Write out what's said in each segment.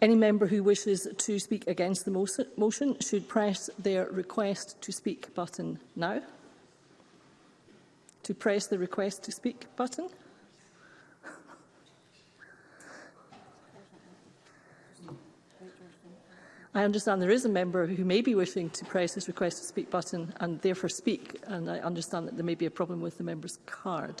Any member who wishes to speak against the motion should press their request to speak button now to press the request to speak button. I understand there is a member who may be wishing to press his request to speak button and therefore speak, and I understand that there may be a problem with the member's card.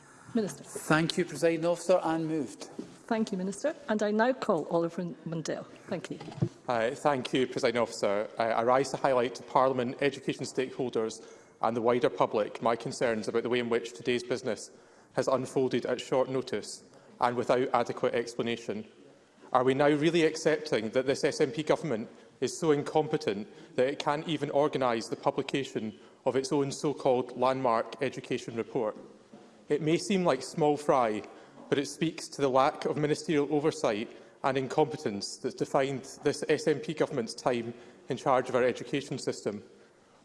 Minister. Thank you, President Officer, and moved. Thank you, Minister. And I now call Oliver Mundell. Thank you. Uh, thank you, President Officer. I, I rise to highlight to Parliament, education stakeholders and the wider public my concerns about the way in which today's business has unfolded at short notice and without adequate explanation. Are we now really accepting that this SNP government is so incompetent that it can't even organise the publication of its own so-called landmark education report? It may seem like small fry, but it speaks to the lack of ministerial oversight and incompetence that defined this SNP government's time in charge of our education system.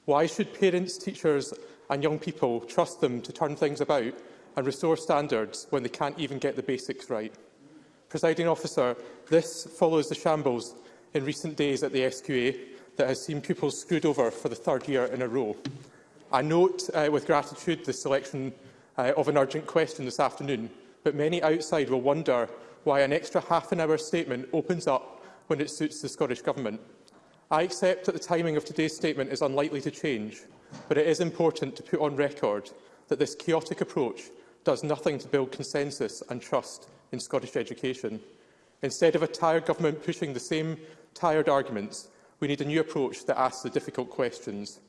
Why should parents, teachers and young people trust them to turn things about and restore standards when they can't even get the basics right? Presiding officer, this follows the shambles in recent days at the SQA that has seen pupils screwed over for the third year in a row. I note uh, with gratitude the selection uh, of an urgent question this afternoon, but many outside will wonder why an extra half an hour statement opens up when it suits the Scottish Government. I accept that the timing of today's statement is unlikely to change, but it is important to put on record that this chaotic approach does nothing to build consensus and trust in Scottish education. Instead of a tired government pushing the same tired arguments, we need a new approach that asks the difficult questions.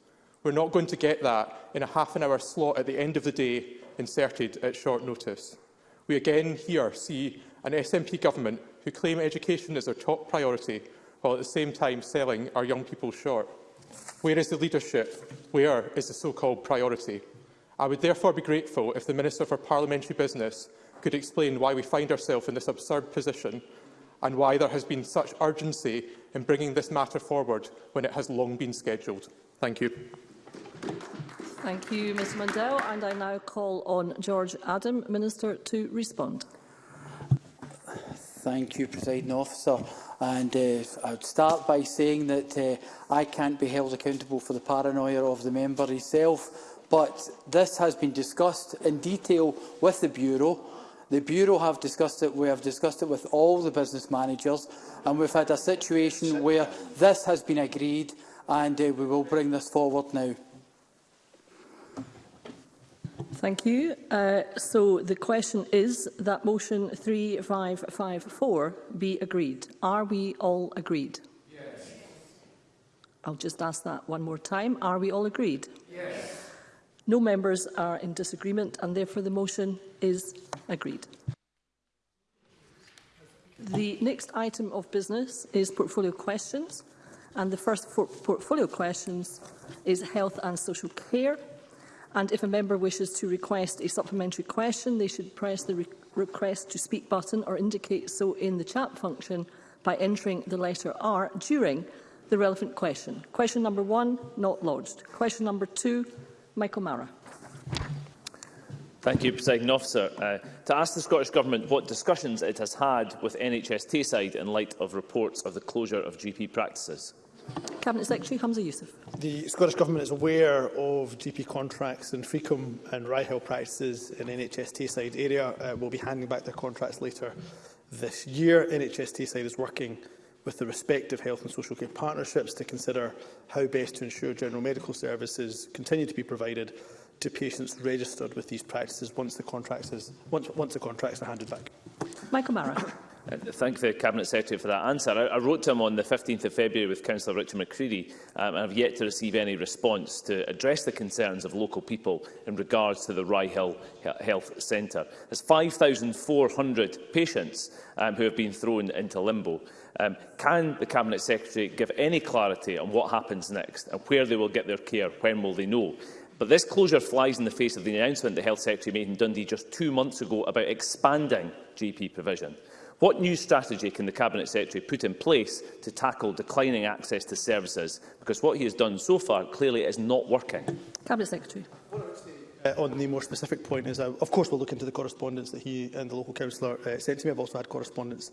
We're not going to get that in a half an hour slot at the end of the day inserted at short notice. We again here see an SNP government who claim education is their top priority while at the same time selling our young people short. Where is the leadership? Where is the so-called priority? I would therefore be grateful if the Minister for Parliamentary Business could explain why we find ourselves in this absurd position and why there has been such urgency in bringing this matter forward when it has long been scheduled. Thank you. Thank you, Ms Mundell. And I now call on George Adam, Minister, to respond. Thank you, President Officer. And uh, I'd start by saying that uh, I can't be held accountable for the paranoia of the member himself, but this has been discussed in detail with the Bureau The Bureau have discussed it. We have discussed it with all the business managers, and we've had a situation where this has been agreed, and uh, we will bring this forward now. Thank you. Uh, so the question is that motion 3554 be agreed. Are we all agreed? Yes. I'll just ask that one more time. Are we all agreed? Yes. No members are in disagreement and therefore the motion is agreed. The next item of business is portfolio questions and the first portfolio questions is health and social care and if a member wishes to request a supplementary question they should press the re request to speak button or indicate so in the chat function by entering the letter R during the relevant question. Question number one, not lodged. Question number two, Michael Mara. Thank you, President Officer. Uh, to ask the Scottish Government what discussions it has had with NHS Tayside in light of reports of the closure of GP practices. Cabinet Secretary Hamza Youssef. The Scottish Government is aware of GP contracts in Frecum and Ryhill practices in NHS Tayside area. Uh, we'll be handing back their contracts later this year. NHS Tayside is working with the respective health and social care partnerships to consider how best to ensure general medical services continue to be provided to patients registered with these practices once the contracts, is, once, once the contracts are handed back. Michael Mara. Uh, thank the Cabinet Secretary for that answer. I, I wrote to him on the 15th of February with Councillor Richard McCready um, and have yet to receive any response to address the concerns of local people in regards to the Rye Hill Health Centre. There's 5,400 patients um, who have been thrown into limbo. Um, can the Cabinet Secretary give any clarity on what happens next and where they will get their care, when will they know? But this closure flies in the face of the announcement the Health Secretary made in Dundee just two months ago about expanding GP provision. What new strategy can the Cabinet Secretary put in place to tackle declining access to services? Because what he has done so far clearly is not working. Cabinet Secretary. Uh, on the more specific point is, uh, of course, we'll look into the correspondence that he and the local councillor uh, sent to me. I've also had correspondence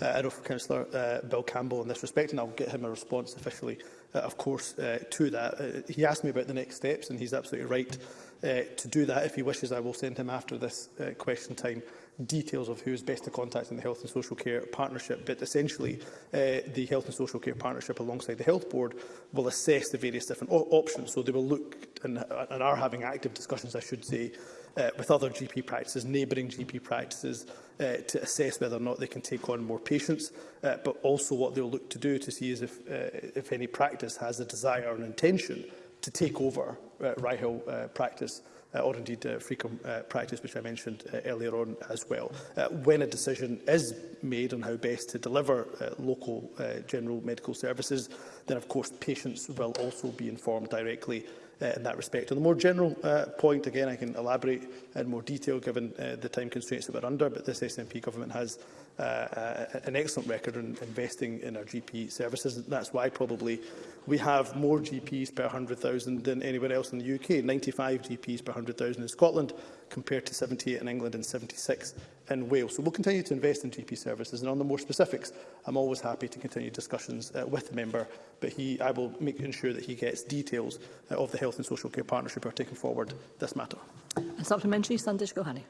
uh, with Councillor uh, Bill Campbell in this respect, and I'll get him a response officially, uh, of course, uh, to that. Uh, he asked me about the next steps, and he's absolutely right uh, to do that. If he wishes, I will send him after this uh, question time details of who is best to contact in the Health and Social Care Partnership, but essentially uh, the Health and Social Care Partnership alongside the Health Board will assess the various different options. So they will look and, and are having active discussions, I should say, uh, with other GP practices, neighbouring GP practices, uh, to assess whether or not they can take on more patients, uh, but also what they'll look to do to see is if, uh, if any practice has a desire and intention to take over uh, Rye Hill uh, practice uh, or indeed uh, free uh, practice, which I mentioned uh, earlier on as well. Uh, when a decision is made on how best to deliver uh, local uh, general medical services, then of course patients will also be informed directly uh, in that respect. On the more general uh, point, again, I can elaborate in more detail given uh, the time constraints that we're under, but this SNP government has uh, uh, an excellent record in investing in our GP services. That's why probably we have more GPs per 100,000 than anywhere else in the UK, 95 GPs per 100,000 in Scotland compared to 78 in England and 76 in Wales. So we'll continue to invest in GP services, and on the more specifics, I'm always happy to continue discussions uh, with the member, but he, I will make ensure that he gets details uh, of the Health and Social Care Partnership who are taking forward this matter. And supplementary, Sandesh Gohani.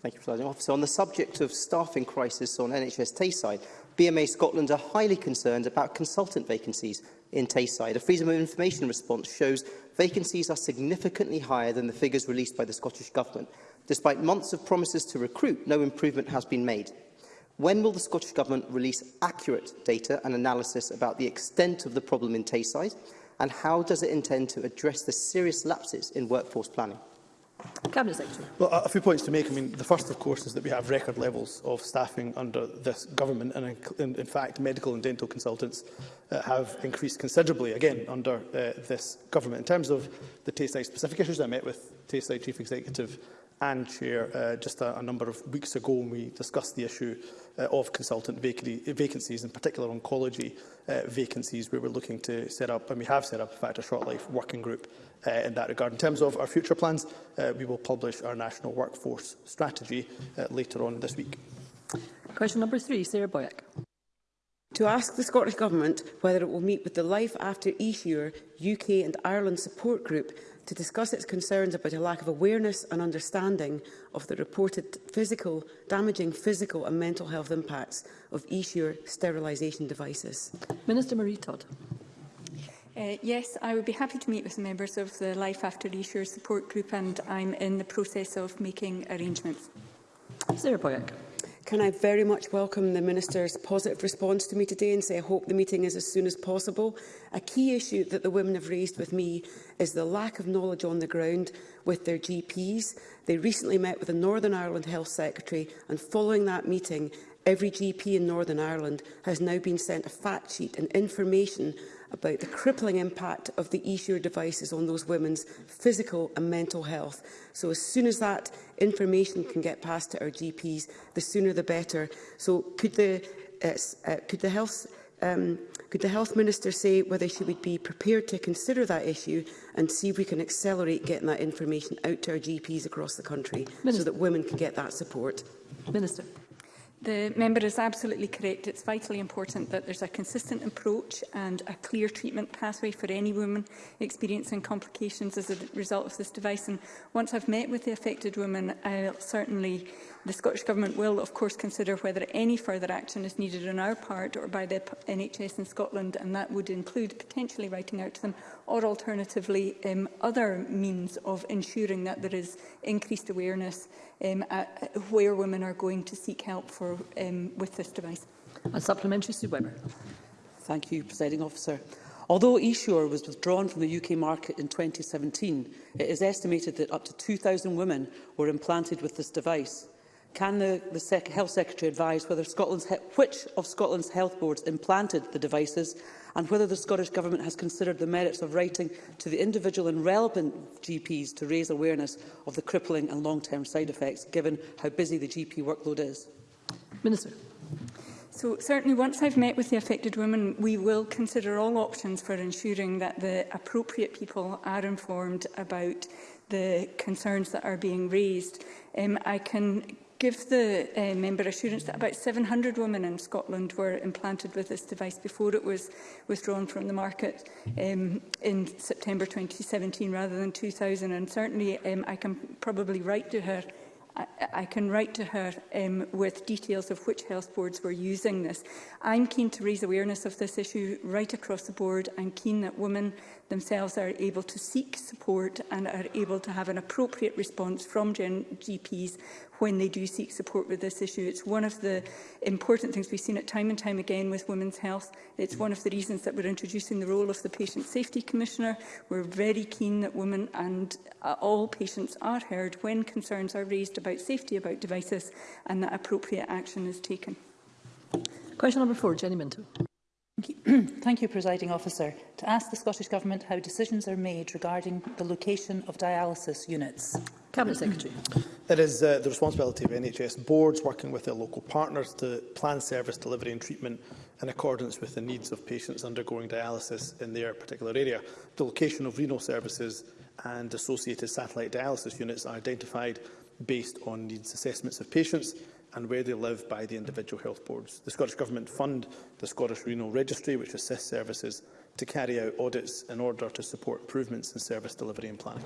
Thank you, President Officer. On the subject of staffing crisis on NHS Tayside, BMA Scotland are highly concerned about consultant vacancies in Tayside. A Freedom of Information response shows vacancies are significantly higher than the figures released by the Scottish Government. Despite months of promises to recruit, no improvement has been made. When will the Scottish Government release accurate data and analysis about the extent of the problem in Tayside? And how does it intend to address the serious lapses in workforce planning? Cabinet Well, a few points to make. I mean, the first, of course, is that we have record levels of staffing under this government, and in, in fact, medical and dental consultants uh, have increased considerably again under uh, this government. In terms of the Tayside specific issues, I met with Tayside Chief Executive and Chair uh, just a, a number of weeks ago when we discussed the issue uh, of consultant vac vacancies, in particular oncology uh, vacancies, we we're looking to set up, and we have set up, in fact, a short life working group uh, in that regard. In terms of our future plans, uh, we will publish our national workforce strategy uh, later on this week. Question number three, Sarah Boyack to ask the Scottish Government whether it will meet with the Life After Ehure UK and Ireland support group to discuss its concerns about a lack of awareness and understanding of the reported physical, damaging physical and mental health impacts of Ehure sterilisation devices. Minister Marie Todd. Uh, yes, I would be happy to meet with members of the Life After Ehure support group and I'm in the process of making arrangements. Sarah Boyack can I very much welcome the Minister's positive response to me today and say I hope the meeting is as soon as possible. A key issue that the women have raised with me is the lack of knowledge on the ground with their GPs. They recently met with the Northern Ireland Health Secretary and following that meeting, every GP in Northern Ireland has now been sent a fact sheet and information about the crippling impact of the e-sure devices on those women's physical and mental health. So as soon as that information can get passed to our GPs, the sooner the better. So could the, uh, uh, could the health um, could the Health Minister say whether she would be prepared to consider that issue and see if we can accelerate getting that information out to our GPs across the country Minister. so that women can get that support? Minister. The member is absolutely correct. It's vitally important that there's a consistent approach and a clear treatment pathway for any woman experiencing complications as a result of this device. And once I've met with the affected woman, I'll certainly The Scottish Government will, of course, consider whether any further action is needed on our part or by the NHS in Scotland, and that would include potentially writing out to them, or alternatively um, other means of ensuring that there is increased awareness um, at where women are going to seek help for um, with this device. A supplementary, Sue Webber. Thank you, Presiding Officer. Although eSure was withdrawn from the UK market in 2017, it is estimated that up to 2,000 women were implanted with this device. Can the, the Sec Health Secretary advise whether Scotland's which of Scotland's health boards implanted the devices and whether the Scottish Government has considered the merits of writing to the individual and relevant GPs to raise awareness of the crippling and long-term side effects, given how busy the GP workload is? Minister. So certainly once I've met with the affected women, we will consider all options for ensuring that the appropriate people are informed about the concerns that are being raised. Um, I can give the uh, member assurance that about 700 women in Scotland were implanted with this device before it was withdrawn from the market um, in September 2017 rather than 2000. And certainly um, I can probably write to her I, I can write to her um, with details of which health boards were using this. I'm keen to raise awareness of this issue right across the board. I'm keen that women themselves are able to seek support and are able to have an appropriate response from GPs when they do seek support with this issue. It's one of the important things we've seen it time and time again with women's health. It's one of the reasons that we're introducing the role of the Patient Safety Commissioner. We're very keen that women and uh, all patients are heard when concerns are raised about safety about devices and that appropriate action is taken. Question number four, Jenny Minto. Thank you, Presiding Officer. To ask the Scottish Government how decisions are made regarding the location of dialysis units. Cabinet Secretary. It is uh, the responsibility of NHS boards working with their local partners to plan service delivery and treatment in accordance with the needs of patients undergoing dialysis in their particular area. The location of renal services and associated satellite dialysis units are identified based on needs assessments of patients and where they live by the individual health boards. The Scottish Government fund the Scottish Renal Registry, which assists services to carry out audits in order to support improvements in service delivery and planning.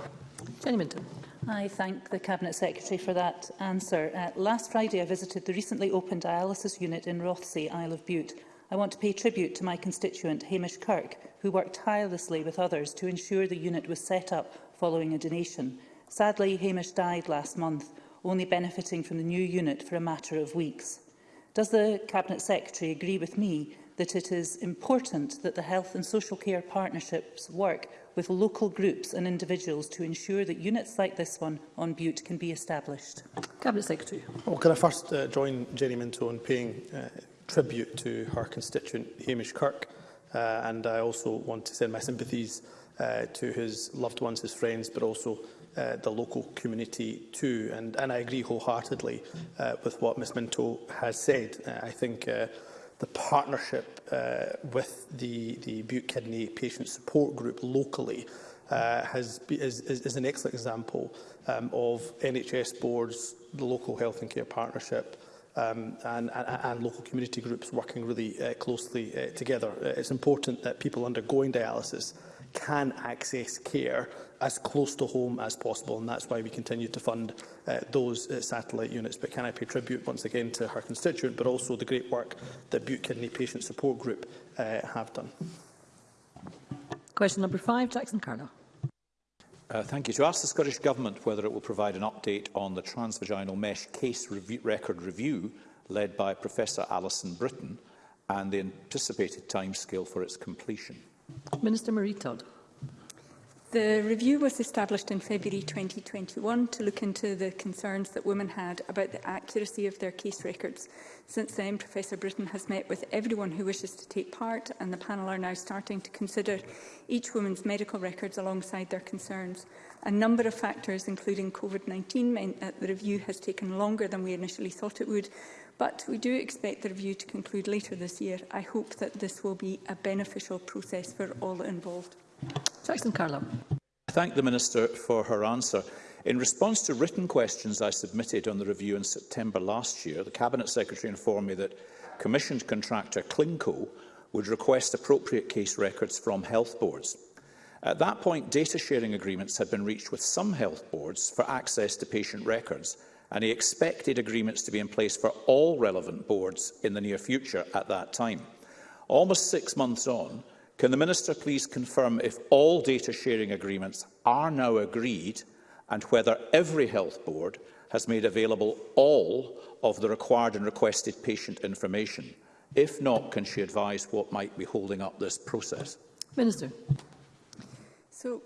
Jenny Minton. I thank the Cabinet Secretary for that answer. Uh, last Friday I visited the recently opened dialysis unit in Rothsay, Isle of Bute. I want to pay tribute to my constituent Hamish Kirk, who worked tirelessly with others to ensure the unit was set up following a donation. Sadly, Hamish died last month only benefiting from the new unit for a matter of weeks. Does the Cabinet Secretary agree with me that it is important that the health and social care partnerships work with local groups and individuals to ensure that units like this one on Butte can be established? Cabinet Secretary. Well, can I first uh, join Jenny Minto in paying uh, tribute to her constituent Hamish Kirk uh, and I also want to send my sympathies uh, to his loved ones, his friends, but also Uh, the local community too. And, and I agree wholeheartedly uh, with what Ms Minto has said. Uh, I think uh, the partnership uh, with the, the Butte Kidney Patient Support Group locally uh, has, is, is, is an excellent example um, of NHS boards, the local health and care partnership, um, and, and, and local community groups working really uh, closely uh, together. Uh, it's important that people undergoing dialysis can access care as close to home as possible, and that's why we continue to fund uh, those uh, satellite units. But can I pay tribute once again to her constituent, but also the great work that Butte Kidney Patient Support Group uh, have done. Question number five, Jackson Carnell. Uh, thank you. To ask the Scottish Government whether it will provide an update on the transvaginal mesh case review, record review led by Professor Alison Britton and the anticipated timescale for its completion. Minister Marie Todd. The review was established in February 2021 to look into the concerns that women had about the accuracy of their case records. Since then, Professor Britton has met with everyone who wishes to take part and the panel are now starting to consider each woman's medical records alongside their concerns. A number of factors, including COVID-19, meant that the review has taken longer than we initially thought it would, But we do expect the review to conclude later this year. I hope that this will be a beneficial process for all involved. Jackson Carlow. I thank the Minister for her answer. In response to written questions I submitted on the review in September last year, the Cabinet Secretary informed me that commissioned contractor Clinco would request appropriate case records from health boards. At that point, data sharing agreements had been reached with some health boards for access to patient records, and he expected agreements to be in place for all relevant boards in the near future at that time. Almost six months on, can the Minister please confirm if all data sharing agreements are now agreed and whether every health board has made available all of the required and requested patient information? If not, can she advise what might be holding up this process? Minister. So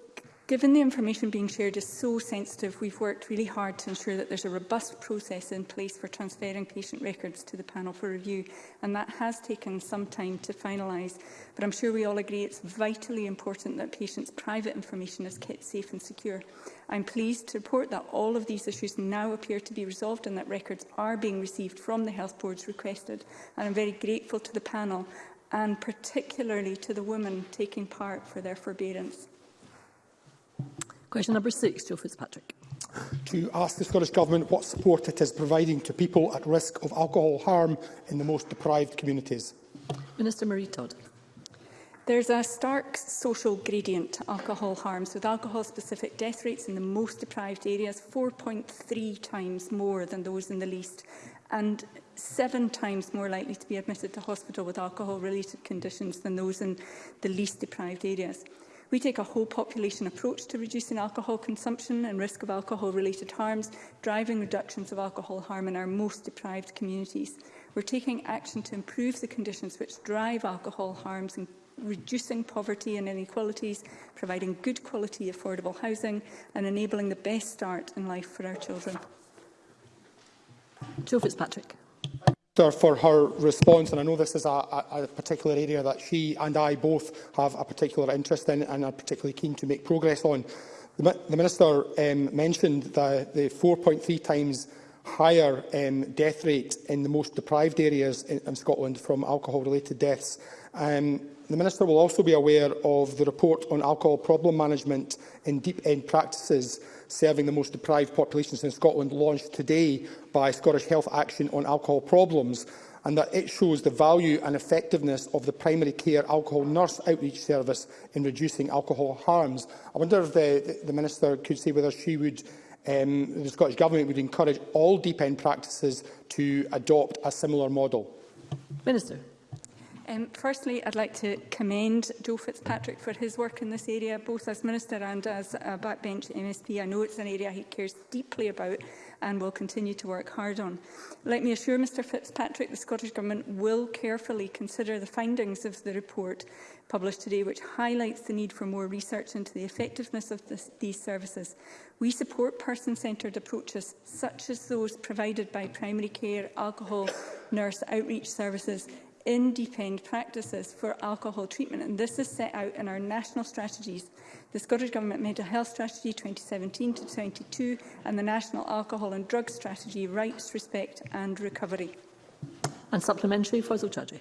Given the information being shared is so sensitive, we've worked really hard to ensure that there's a robust process in place for transferring patient records to the panel for review, and that has taken some time to finalise. But I'm sure we all agree it's vitally important that patients' private information is kept safe and secure. I'm pleased to report that all of these issues now appear to be resolved and that records are being received from the health boards requested. And I'm very grateful to the panel and particularly to the women taking part for their forbearance. Question number six, Joe Fitzpatrick. To ask the Scottish Government what support it is providing to people at risk of alcohol harm in the most deprived communities. Minister Marie Todd. There's a stark social gradient to alcohol harms, with alcohol-specific death rates in the most deprived areas 4.3 times more than those in the least, and seven times more likely to be admitted to hospital with alcohol-related conditions than those in the least deprived areas. We take a whole population approach to reducing alcohol consumption and risk of alcohol-related harms, driving reductions of alcohol harm in our most deprived communities. We're taking action to improve the conditions which drive alcohol harms and reducing poverty and inequalities, providing good quality affordable housing and enabling the best start in life for our children. Joe Fitzpatrick. Minister for her response. And I know this is a, a, a particular area that she and I both have a particular interest in and are particularly keen to make progress on. The, the Minister um, mentioned the, the 4.3 times higher um, death rate in the most deprived areas in, in Scotland from alcohol-related deaths. Um, the Minister will also be aware of the report on alcohol problem management in deep-end practices serving the most deprived populations in Scotland launched today by Scottish Health Action on Alcohol Problems and that it shows the value and effectiveness of the primary care alcohol nurse outreach service in reducing alcohol harms. I wonder if the, the Minister could say whether she would um, the Scottish Government would encourage all deep end practices to adopt a similar model. Minister. Um, firstly, I'd like to commend Joe Fitzpatrick for his work in this area, both as Minister and as a backbench MSP. I know it's an area he cares deeply about and will continue to work hard on. Let me assure Mr Fitzpatrick the Scottish Government will carefully consider the findings of the report published today, which highlights the need for more research into the effectiveness of this, these services. We support person-centred approaches, such as those provided by primary care, alcohol, nurse outreach services, independent practices for alcohol treatment, and this is set out in our national strategies, the Scottish Government Mental Health Strategy 2017 to 22, and the National Alcohol and Drug Strategy, Rights, Respect and Recovery. And supplementary, Faisal Chaudhry.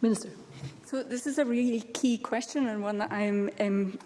Minister. So this is a really key question and one that I'm um,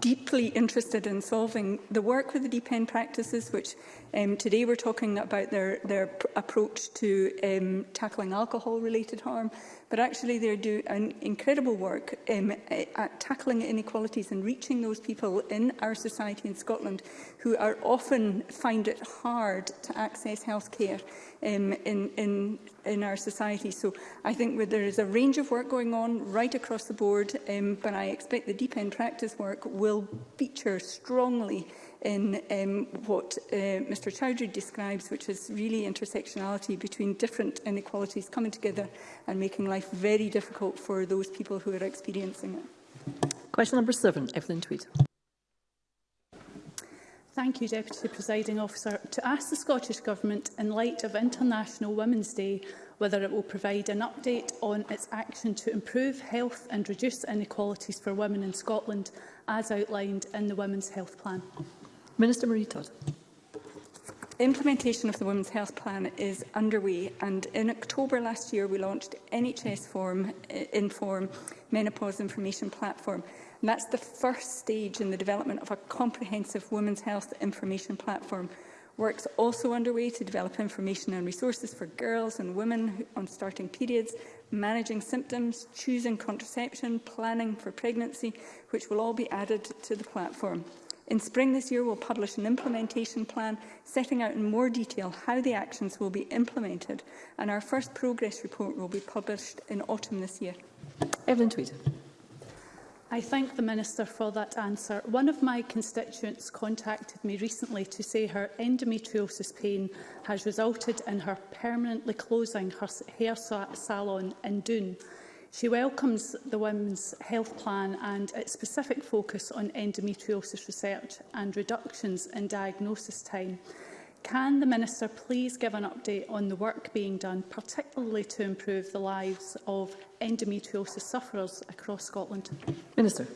deeply interested in solving. The work with the Deep End practices, which um, today we're talking about their, their approach to um, tackling alcohol-related harm, but actually they're doing incredible work um, eh, at tackling inequalities and reaching those people in our society in Scotland who are often find it hard to access health care um, in, in, in our society. So I think there is a range of work going on right across the board, um, but I expect the deep end practice work will feature strongly in um, what uh, Mr Chowdhury describes, which is really intersectionality between different inequalities coming together and making life very difficult for those people who are experiencing it. Question number seven, Evelyn Tweed. Thank you, Deputy Presiding Officer. To ask the Scottish Government, in light of International Women's Day, whether it will provide an update on its action to improve health and reduce inequalities for women in Scotland, as outlined in the Women's Health Plan. Minister Marie Todd. Implementation of the Women's Health Plan is underway and in October last year we launched NHS Form, uh, Inform Menopause Information Platform. And that's the first stage in the development of a comprehensive women's health information platform. Work's also underway to develop information and resources for girls and women on starting periods, managing symptoms, choosing contraception, planning for pregnancy, which will all be added to the platform. In spring this year, we'll publish an implementation plan setting out in more detail how the actions will be implemented, and our first progress report will be published in autumn this year. Evelyn Tweed. I thank the Minister for that answer. One of my constituents contacted me recently to say her endometriosis pain has resulted in her permanently closing her hair salon in Dune. She welcomes the Women's Health Plan and its specific focus on endometriosis research and reductions in diagnosis time. Can the Minister please give an update on the work being done, particularly to improve the lives of endometriosis sufferers across Scotland? Minister.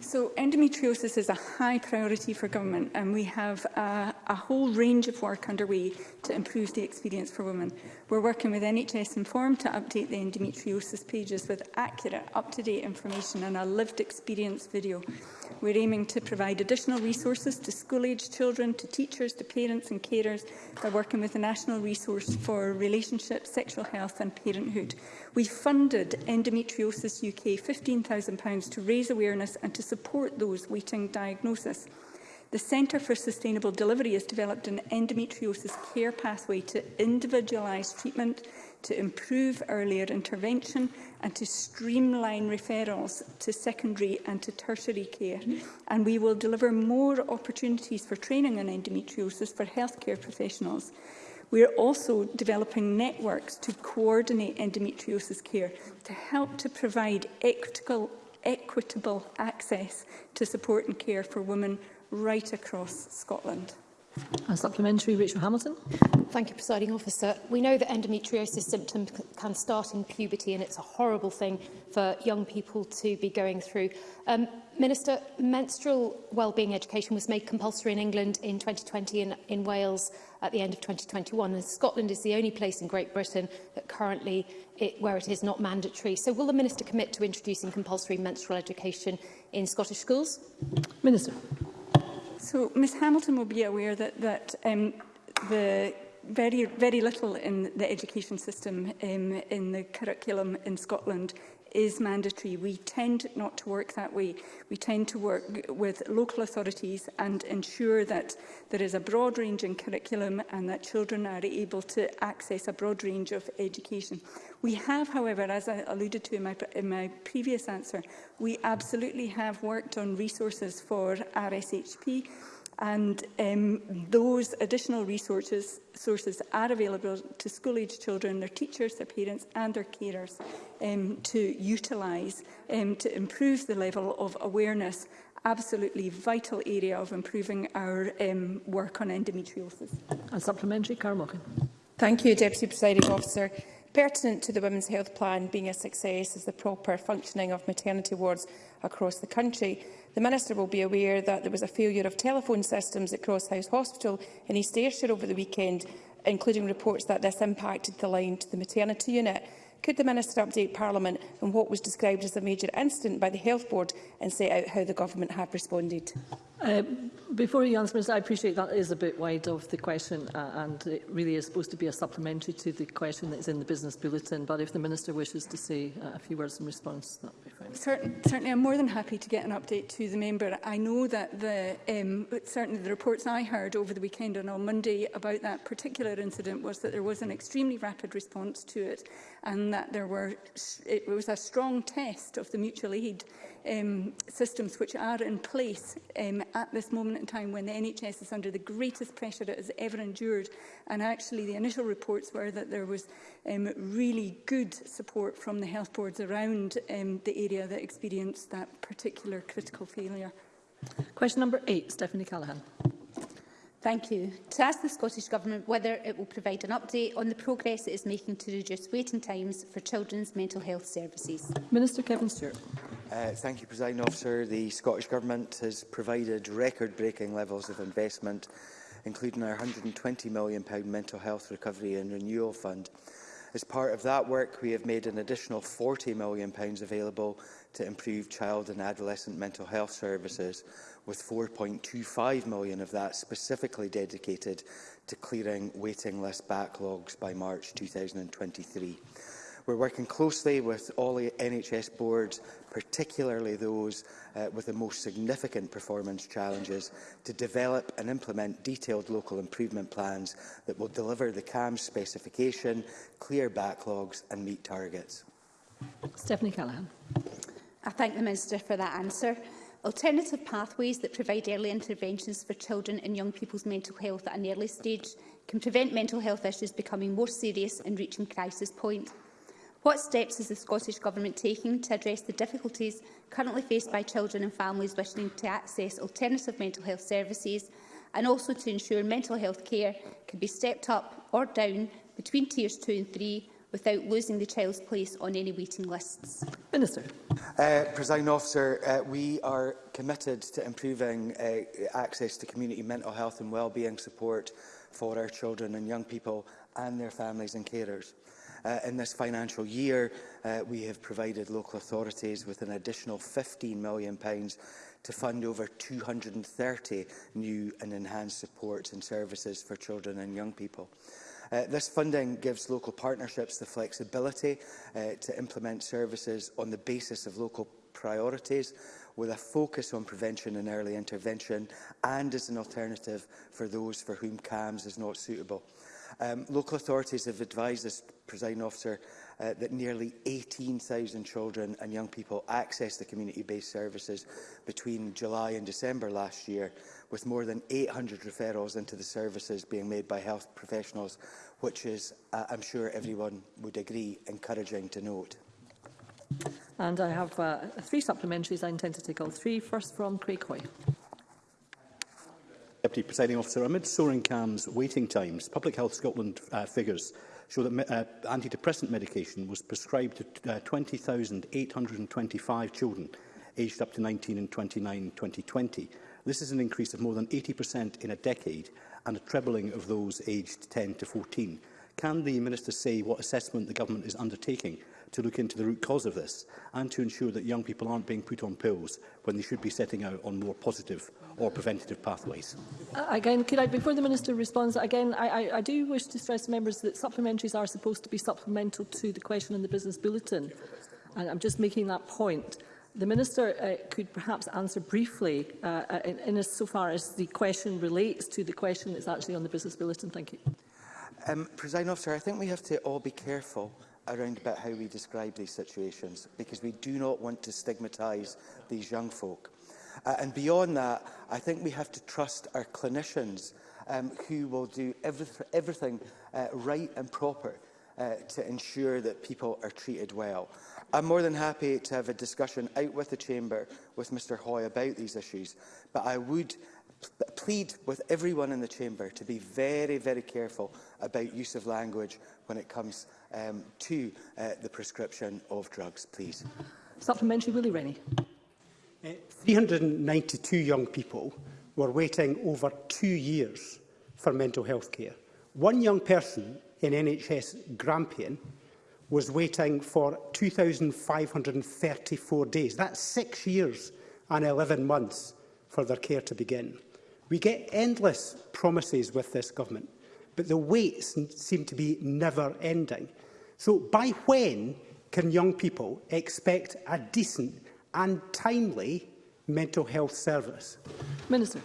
So endometriosis is a high priority for government and we have a, a whole range of work underway to improve the experience for women. We're working with NHS Inform to update the endometriosis pages with accurate, up-to-date information and a lived experience video. We're aiming to provide additional resources to school-aged children, to teachers, to parents and carers. by working with the National Resource for Relationships, Sexual Health and Parenthood We funded Endometriosis UK £15,000 to raise awareness and to support those waiting diagnosis. The Centre for Sustainable Delivery has developed an endometriosis care pathway to individualise treatment, to improve earlier intervention and to streamline referrals to secondary and to tertiary care. And we will deliver more opportunities for training on endometriosis for healthcare professionals. We are also developing networks to coordinate endometriosis care to help to provide equitable, equitable access to support and care for women right across Scotland. A supplementary, Rachel Hamilton. Thank you, Presiding Officer. We know that endometriosis symptoms can start in puberty and it's a horrible thing for young people to be going through. Um, Minister, menstrual wellbeing education was made compulsory in England in 2020 and in Wales at the end of 2021. And Scotland is the only place in Great Britain that currently it, where it is not mandatory. So will the Minister commit to introducing compulsory menstrual education in Scottish schools? Minister. So Ms Hamilton will be aware that, that um, the very, very little in the education system um, in the curriculum in Scotland is mandatory. We tend not to work that way. We tend to work with local authorities and ensure that there is a broad range in curriculum and that children are able to access a broad range of education. We have, however, as I alluded to in my, in my previous answer, we absolutely have worked on resources for RSHP and um, those additional resources sources are available to school-aged children, their teachers, their parents and their carers um, to utilise um, to improve the level of awareness, absolutely vital area of improving our um, work on endometriosis. And supplementary, Carmockin. Thank you, Deputy Presiding Officer. Pertinent to the Women's Health Plan being a success is the proper functioning of maternity wards across the country. The Minister will be aware that there was a failure of telephone systems at Cross House Hospital in East Ayrshire over the weekend, including reports that this impacted the line to the maternity unit. Could the Minister update Parliament on what was described as a major incident by the Health Board and set out how the Government have responded? Uh, before you answer, Minister, I appreciate that is a bit wide of the question uh, and it really is supposed to be a supplementary to the question that is in the Business Bulletin, but if the Minister wishes to say uh, a few words in response, that would be certain, certainly I'm more than happy to get an update to the member. I know that the, um, certainly the reports I heard over the weekend and on Monday about that particular incident was that there was an extremely rapid response to it and that there were, it was a strong test of the mutual aid um, systems which are in place um, at this moment in time when the NHS is under the greatest pressure it has ever endured. And actually, the initial reports were that there was um, really good support from the health boards around um, the area that experienced that particular critical failure. Question number eight, Stephanie Callaghan. Thank you. To ask the Scottish Government whether it will provide an update on the progress it is making to reduce waiting times for children's mental health services. Minister Kevin Stewart. Uh, thank you, President Officer. The Scottish Government has provided record-breaking levels of investment, including our £120 million Mental Health Recovery and Renewal Fund. As part of that work, we have made an additional £40 million available to improve child and adolescent mental health services. Mm -hmm with 4.25 million of that specifically dedicated to clearing waiting list backlogs by March 2023. We're working closely with all NHS boards, particularly those uh, with the most significant performance challenges, to develop and implement detailed local improvement plans that will deliver the CAMS specification, clear backlogs and meet targets. Stephanie Callaghan. I thank the Minister for that answer. Alternative pathways that provide early interventions for children and young people's mental health at an early stage can prevent mental health issues becoming more serious and reaching crisis point. What steps is the Scottish Government taking to address the difficulties currently faced by children and families wishing to access alternative mental health services and also to ensure mental health care can be stepped up or down between tiers 2 and 3 without losing the child's place on any waiting lists? Minister. Uh, Presiding officer, uh, we are committed to improving uh, access to community mental health and wellbeing support for our children and young people and their families and carers. Uh, in this financial year, uh, we have provided local authorities with an additional £15 million to fund over 230 new and enhanced supports and services for children and young people. Uh, this funding gives local partnerships the flexibility uh, to implement services on the basis of local priorities with a focus on prevention and early intervention and as an alternative for those for whom CAMS is not suitable. Um, local authorities have advised this presiding officer uh, that nearly 18,000 children and young people accessed the community-based services between July and December last year, with more than 800 referrals into the services being made by health professionals, which is, uh, I'm sure everyone would agree, encouraging to note. And I have uh, three supplementaries. I intend to take all three. First from Craig Hoy. Deputy Presiding Officer, amid soaring CAMS waiting times, Public Health Scotland uh, figures show that uh, antidepressant medication was prescribed to uh, 20,825 children aged up to 19 and 29 in 2020. This is an increase of more than 80% in a decade and a trebling of those aged 10 to 14. Can the Minister say what assessment the Government is undertaking to look into the root cause of this and to ensure that young people aren't being put on pills when they should be setting out on more positive or preventative pathways. Uh, again, could I, before the Minister responds, again, I, I, I do wish to stress members that supplementaries are supposed to be supplemental to the question in the business bulletin. And I'm just making that point. The Minister uh, could perhaps answer briefly uh, in, in as so far as the question relates to the question that's actually on the business bulletin. Thank you. Um, President Officer, I think we have to all be careful around about how we describe these situations because we do not want to stigmatize these young folk. Uh, and beyond that, I think we have to trust our clinicians um, who will do every, everything uh, right and proper uh, to ensure that people are treated well. I'm more than happy to have a discussion out with the Chamber with Mr Hoy about these issues, but I would plead with everyone in the Chamber to be very, very careful about use of language when it comes um, to uh, the prescription of drugs, please? Supplementary, Willie Rennie. Uh, 392 young people were waiting over two years for mental health care. One young person in NHS Grampian was waiting for 2,534 days. That's six years and 11 months for their care to begin. We get endless promises with this government but the waits seem to be never-ending. So by when can young people expect a decent and timely mental health service? Minister.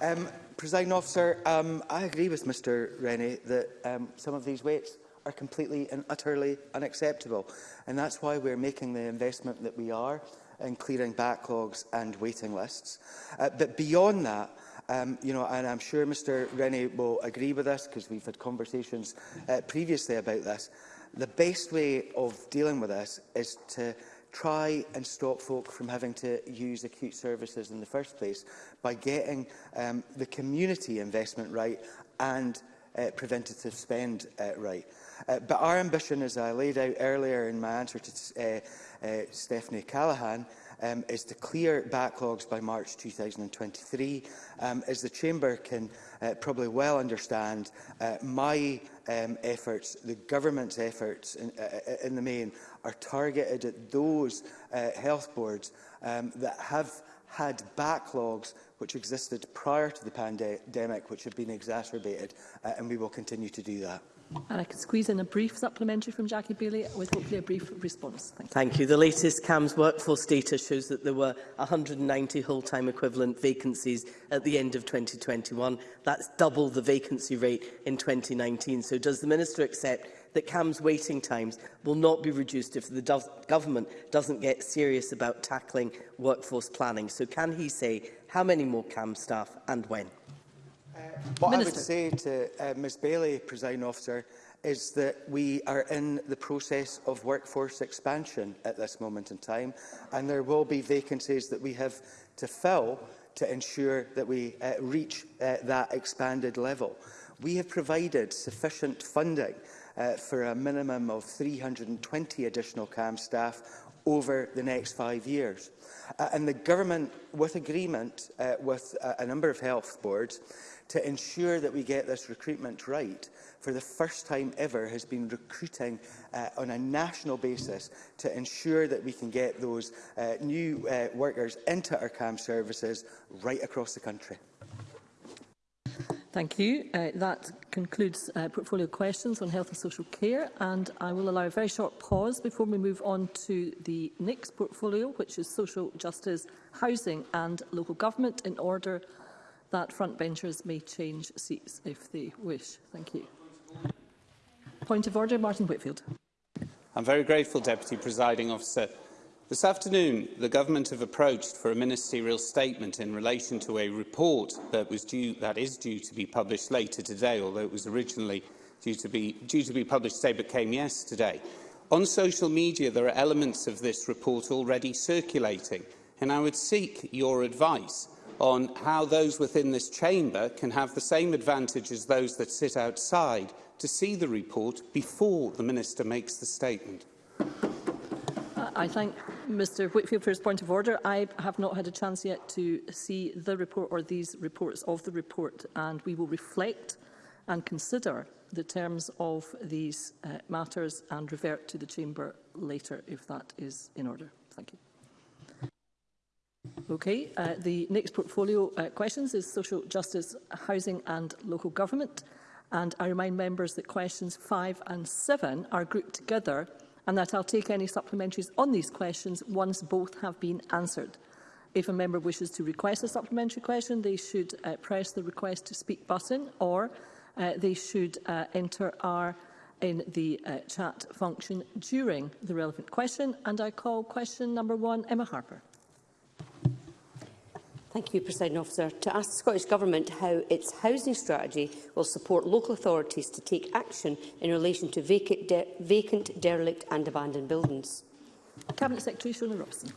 Um, President officer, um, I agree with Mr Rennie that um, some of these waits are completely and utterly unacceptable. And that's why we're making the investment that we are in clearing backlogs and waiting lists. Uh, but beyond that, Um, you know, and I'm sure Mr Rennie will agree with this because we've had conversations uh, previously about this. The best way of dealing with this is to try and stop folk from having to use acute services in the first place by getting um, the community investment right and uh, preventative spend uh, right. Uh, but our ambition, as I laid out earlier in my answer to uh, uh, Stephanie Callaghan, um, is to clear backlogs by March 2023. Um, as the Chamber can uh, probably well understand, uh, my um, efforts, the government's efforts in, uh, uh, in the main, are targeted at those uh, health boards um, that have had backlogs which existed prior to the pandemic, which have been exacerbated, uh, and we will continue to do that. And I can squeeze in a brief supplementary from Jackie Bailey with hopefully a brief response. Thank you. Thank you. The latest CAMS workforce data shows that there were 190 whole-time equivalent vacancies at the end of 2021. That's double the vacancy rate in 2019. So does the Minister accept that CAM's waiting times will not be reduced if the government doesn't get serious about tackling workforce planning. So can he say how many more CAM staff and when? What Minister. I would say to uh, Ms Bailey, Presiding Officer, is that we are in the process of workforce expansion at this moment in time, and there will be vacancies that we have to fill to ensure that we uh, reach uh, that expanded level. We have provided sufficient funding uh, for a minimum of 320 additional CAM staff over the next five years. Uh, and the government, with agreement uh, with uh, a number of health boards, to ensure that we get this recruitment right for the first time ever has been recruiting uh, on a national basis to ensure that we can get those uh, new uh, workers into our CAM services right across the country. Thank you. Uh, that concludes uh, portfolio questions on health and social care and I will allow a very short pause before we move on to the next portfolio which is social justice, housing and local government in order that frontbenchers may change seats if they wish. Thank you. Point of order, Martin Whitfield. I'm very grateful, Deputy Presiding Officer. This afternoon, the government have approached for a ministerial statement in relation to a report that was due that is due to be published later today, although it was originally due to be due to be published today but came yesterday. On social media, there are elements of this report already circulating, and I would seek your advice on how those within this chamber can have the same advantage as those that sit outside to see the report before the Minister makes the statement. I thank Mr Whitfield for his point of order. I have not had a chance yet to see the report or these reports of the report and we will reflect and consider the terms of these uh, matters and revert to the Chamber later if that is in order. Thank you. Okay. Uh, the next portfolio uh, questions is Social Justice, Housing and Local Government. And I remind members that questions five and seven are grouped together and that I'll take any supplementaries on these questions once both have been answered. If a member wishes to request a supplementary question, they should uh, press the request to speak button or uh, they should uh, enter R in the uh, chat function during the relevant question. And I call question number one, Emma Harper. Thank you, President Officer. To ask the Scottish Government how its housing strategy will support local authorities to take action in relation to vacant, de vacant derelict and abandoned buildings. Cabinet Secretary Shona Robson.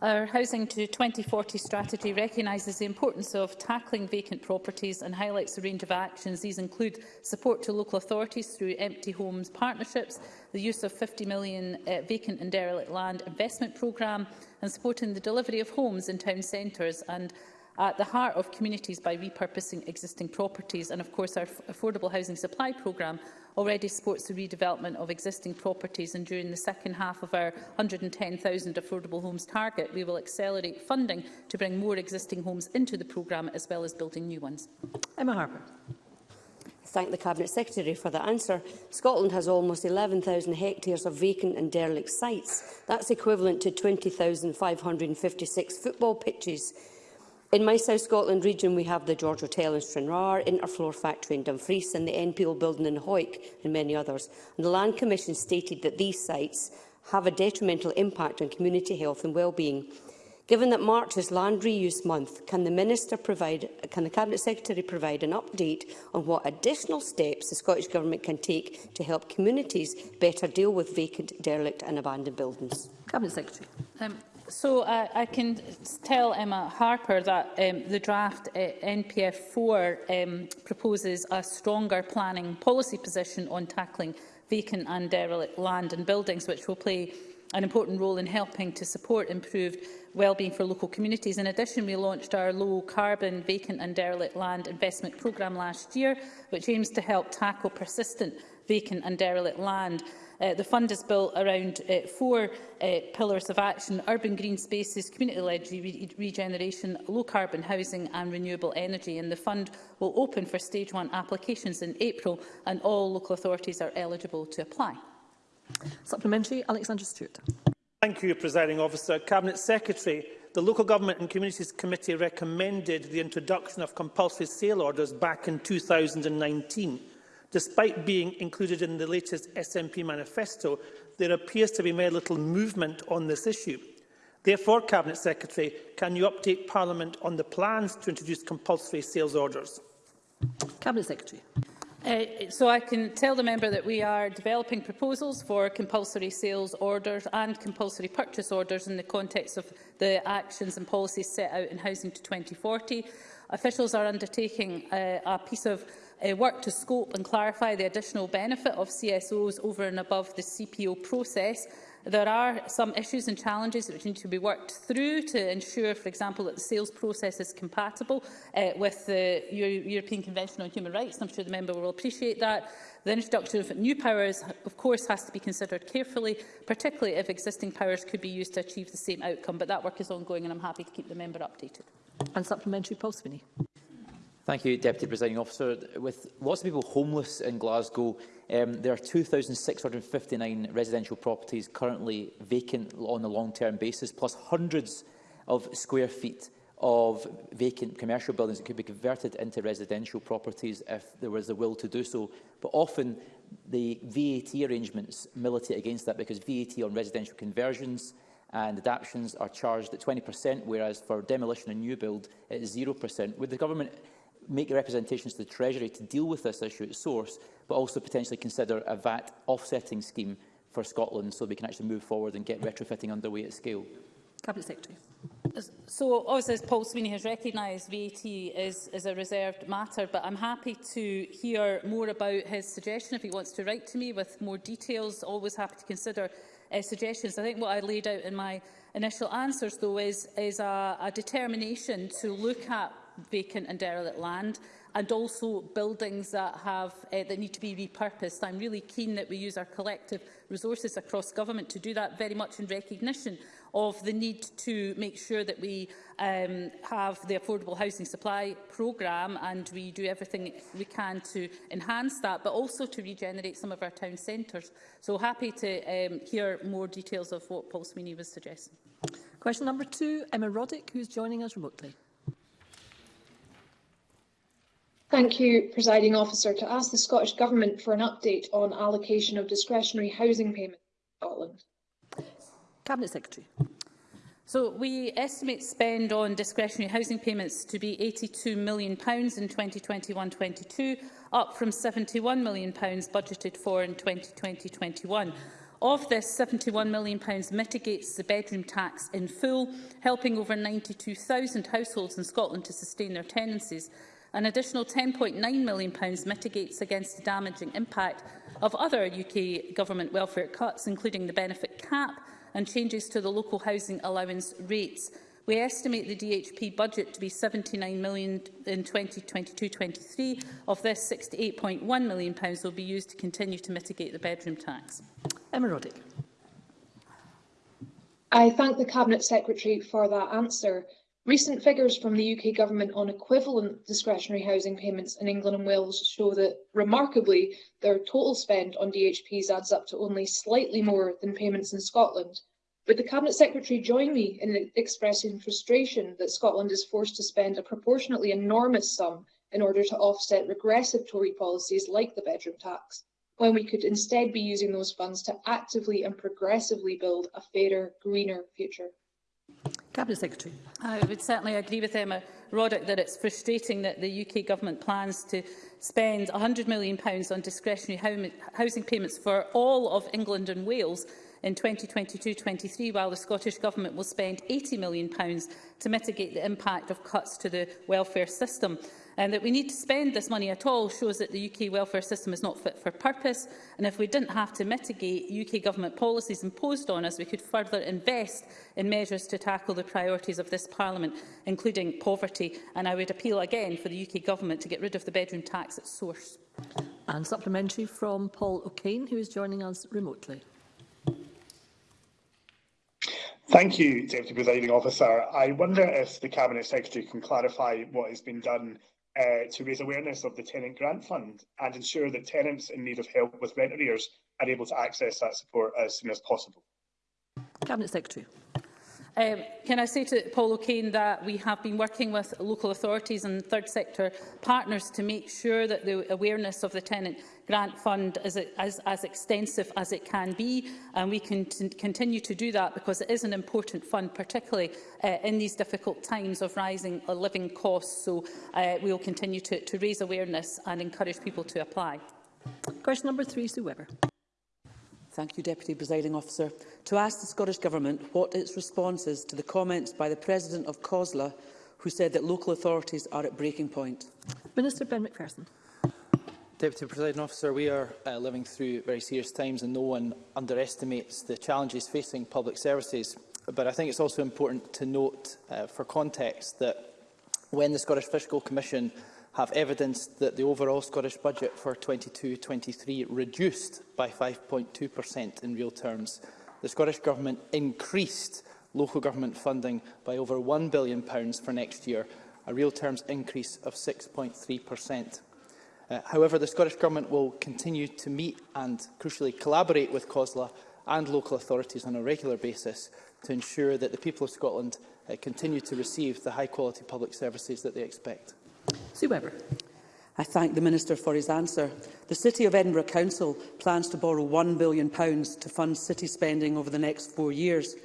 Our Housing to 2040 strategy recognises the importance of tackling vacant properties and highlights a range of actions. These include support to local authorities through empty homes partnerships, the use of 50 million uh, vacant and derelict land investment programme and supporting the delivery of homes in town centres and at the heart of communities by repurposing existing properties. And of course, our affordable housing supply programme already supports the redevelopment of existing properties and during the second half of our 110,000 affordable homes target, we will accelerate funding to bring more existing homes into the programme as well as building new ones. Emma Harper thank the Cabinet Secretary for that answer. Scotland has almost 11,000 hectares of vacant and derelict sites. That's equivalent to 20,556 football pitches. In my South Scotland region, we have the George Hotel in Stranraer, Interfloor Factory in Dumfries and the NPO building in Hoyk and many others. And the Land Commission stated that these sites have a detrimental impact on community health and well-being. Given that March is Land Reuse Month, can the Minister provide, can the Cabinet Secretary provide an update on what additional steps the Scottish Government can take to help communities better deal with vacant, derelict and abandoned buildings? Cabinet Secretary. Um, So uh, I can tell Emma Harper that um, the draft uh, NPF 4 um, proposes a stronger planning policy position on tackling vacant and derelict land and buildings, which will play an important role in helping to support improved wellbeing for local communities. In addition, we launched our low carbon vacant and derelict land investment programme last year, which aims to help tackle persistent vacant and derelict land. Uh, the fund is built around uh, four uh, pillars of action, urban green spaces, community-led re regeneration, low-carbon housing and renewable energy. And the fund will open for stage one applications in April and all local authorities are eligible to apply. Supplementary, Alexander Stewart. Thank you, Presiding Officer. Cabinet Secretary, the Local Government and Communities Committee recommended the introduction of compulsory sale orders back in 2019. Despite being included in the latest SNP manifesto, there appears to be very little movement on this issue. Therefore, Cabinet Secretary, can you update Parliament on the plans to introduce compulsory sales orders? Cabinet Secretary. Uh, so I can tell the member that we are developing proposals for compulsory sales orders and compulsory purchase orders in the context of the actions and policies set out in Housing to 2040. Officials are undertaking uh, a piece of uh, work to scope and clarify the additional benefit of CSOs over and above the CPO process. There are some issues and challenges which need to be worked through to ensure, for example, that the sales process is compatible uh, with the Euro European Convention on Human Rights. I'm sure the member will appreciate that. The introduction of new powers, of course, has to be considered carefully, particularly if existing powers could be used to achieve the same outcome. But that work is ongoing and I'm happy to keep the member updated. And supplementary, Paul Sweeney. Thank you, Deputy Presiding Officer. With lots of people homeless in Glasgow, um, there are 2,659 residential properties currently vacant on a long-term basis, plus hundreds of square feet of vacant commercial buildings that could be converted into residential properties if there was the will to do so. But often the VAT arrangements militate against that because VAT on residential conversions and adaptions are charged at 20%, whereas for demolition and new build it is 0%. Would the government make representations to the Treasury to deal with this issue at source, but also potentially consider a VAT offsetting scheme for Scotland so we can actually move forward and get retrofitting underway at scale? Cabinet Secretary. So, obviously, as Paul Sweeney has recognised, VAT is, is a reserved matter, but I'm happy to hear more about his suggestion if he wants to write to me with more details. Always happy to consider uh, suggestions. I think what I laid out in my initial answers, though, is, is a, a determination to look at vacant and derelict land and also buildings that, have, uh, that need to be repurposed. I'm really keen that we use our collective resources across government to do that very much in recognition of the need to make sure that we um, have the affordable housing supply programme and we do everything we can to enhance that, but also to regenerate some of our town centres. So happy to um, hear more details of what Paul Sweeney was suggesting. Question number two, Emma Roddick, who's joining us remotely. Thank you, Presiding Officer, to ask the Scottish Government for an update on allocation of discretionary housing payments in Scotland. Cabinet Secretary. So we estimate spend on discretionary housing payments to be £82 million in 2021-22, up from £71 million budgeted for in 2020-21. Of this, £71 million mitigates the bedroom tax in full, helping over 92,000 households in Scotland to sustain their tenancies. An additional £10.9 million mitigates against the damaging impact of other UK government welfare cuts, including the benefit cap and changes to the local housing allowance rates. We estimate the DHP budget to be £79 million in 2022-23. Of this, £68.1 million will be used to continue to mitigate the bedroom tax. Emma Roddick. I thank the Cabinet Secretary for that answer. Recent figures from the UK Government on equivalent discretionary housing payments in England and Wales show that, remarkably, their total spend on DHPs adds up to only slightly more than payments in Scotland. Would the Cabinet Secretary join me in expressing frustration that Scotland is forced to spend a proportionately enormous sum in order to offset regressive Tory policies like the bedroom tax, when we could instead be using those funds to actively and progressively build a fairer, greener future? Cabinet Secretary. I would certainly agree with Emma Roddick that it's frustrating that the UK Government plans to spend £100 million on discretionary housing payments for all of England and Wales in 2022-23, while the Scottish Government will spend £80 million to mitigate the impact of cuts to the welfare system. And that we need to spend this money at all shows that the UK welfare system is not fit for purpose. And if we didn't have to mitigate UK government policies imposed on us, we could further invest in measures to tackle the priorities of this Parliament, including poverty. And I would appeal again for the UK government to get rid of the bedroom tax at source. And supplementary from Paul O'Kane, who is joining us remotely. Thank you, Deputy Presiding Officer. I wonder if the Cabinet Secretary can clarify what has been done Uh, to raise awareness of the Tenant Grant Fund and ensure that tenants in need of help with rent arrears are able to access that support as soon as possible. Cabinet Secretary. Um, can I say to Paul O'Kane that we have been working with local authorities and third sector partners to make sure that the awareness of the tenant grant fund is as, as extensive as it can be and we can continue to do that because it is an important fund particularly uh, in these difficult times of rising uh, living costs so uh, we will continue to, to raise awareness and encourage people to apply. Question number three, Sue Webber. Thank you, Deputy Presiding Officer. To ask the Scottish Government what its response is to the comments by the President of COSLA, who said that local authorities are at breaking point. Minister Ben McPherson. Deputy Presiding Officer, we are uh, living through very serious times and no one underestimates the challenges facing public services. But I think it's also important to note uh, for context that when the Scottish Fiscal Commission have evidence that the overall Scottish budget for 22-23 reduced by 5.2% in real terms. The Scottish Government increased local government funding by over £1 billion for next year, a real terms increase of 6.3%. Uh, however, the Scottish Government will continue to meet and, crucially, collaborate with COSLA and local authorities on a regular basis to ensure that the people of Scotland uh, continue to receive the high-quality public services that they expect. Sue Webber. I thank the Minister for his answer. The City of Edinburgh Council plans to borrow £1 billion to fund city spending over the next four years.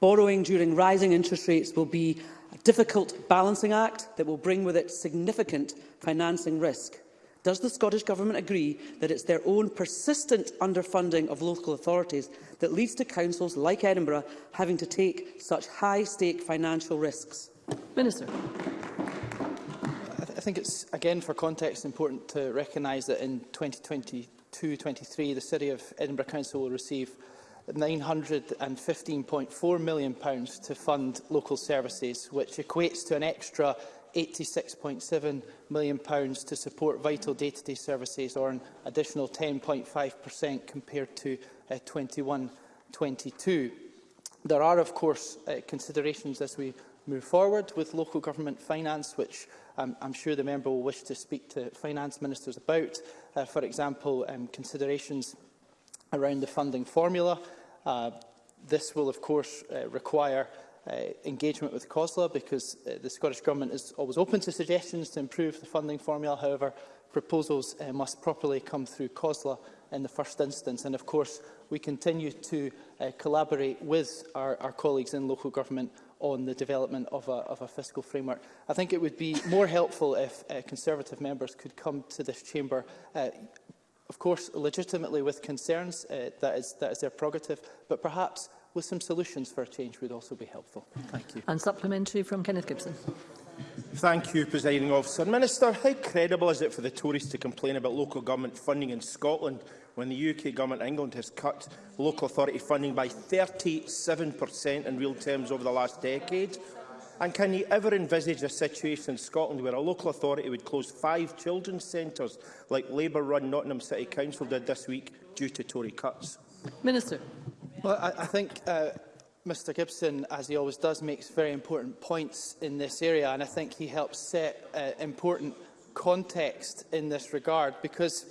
Borrowing during rising interest rates will be a difficult balancing act that will bring with it significant financing risk. Does the Scottish Government agree that it's their own persistent underfunding of local authorities that leads to councils like Edinburgh having to take such high-stake financial risks? Minister. I think it's, again, for context, important to recognise that in 2022-23, the City of Edinburgh Council will receive £915.4 million pounds to fund local services, which equates to an extra £86.7 million pounds to support vital day-to-day -day services, or an additional 10.5% compared to 21-22. Uh, There are, of course, uh, considerations as we move forward with local government finance, which um, I'm sure the member will wish to speak to finance ministers about, uh, for example, um, considerations around the funding formula. Uh, this will, of course, uh, require uh, engagement with COSLA because uh, the Scottish Government is always open to suggestions to improve the funding formula. However, proposals uh, must properly come through COSLA in the first instance. And of course, we continue to uh, collaborate with our, our colleagues in local government on the development of a, of a fiscal framework. I think it would be more helpful if uh, Conservative members could come to this chamber uh, of course, legitimately with concerns, uh, that, is, that is their prerogative, but perhaps with some solutions for a change would also be helpful. Thank you. And supplementary from Kenneth Gibson. Thank you, Presiding Officer. Minister, how credible is it for the Tories to complain about local government funding in Scotland when the UK Government of England has cut local authority funding by 37% in real terms over the last decade? And can you ever envisage a situation in Scotland where a local authority would close five children's centres, like Labour-run Nottingham City Council did this week, due to Tory cuts? Minister. Well, I, I think uh, Mr Gibson, as he always does, makes very important points in this area, and I think he helps set uh, important context in this regard, because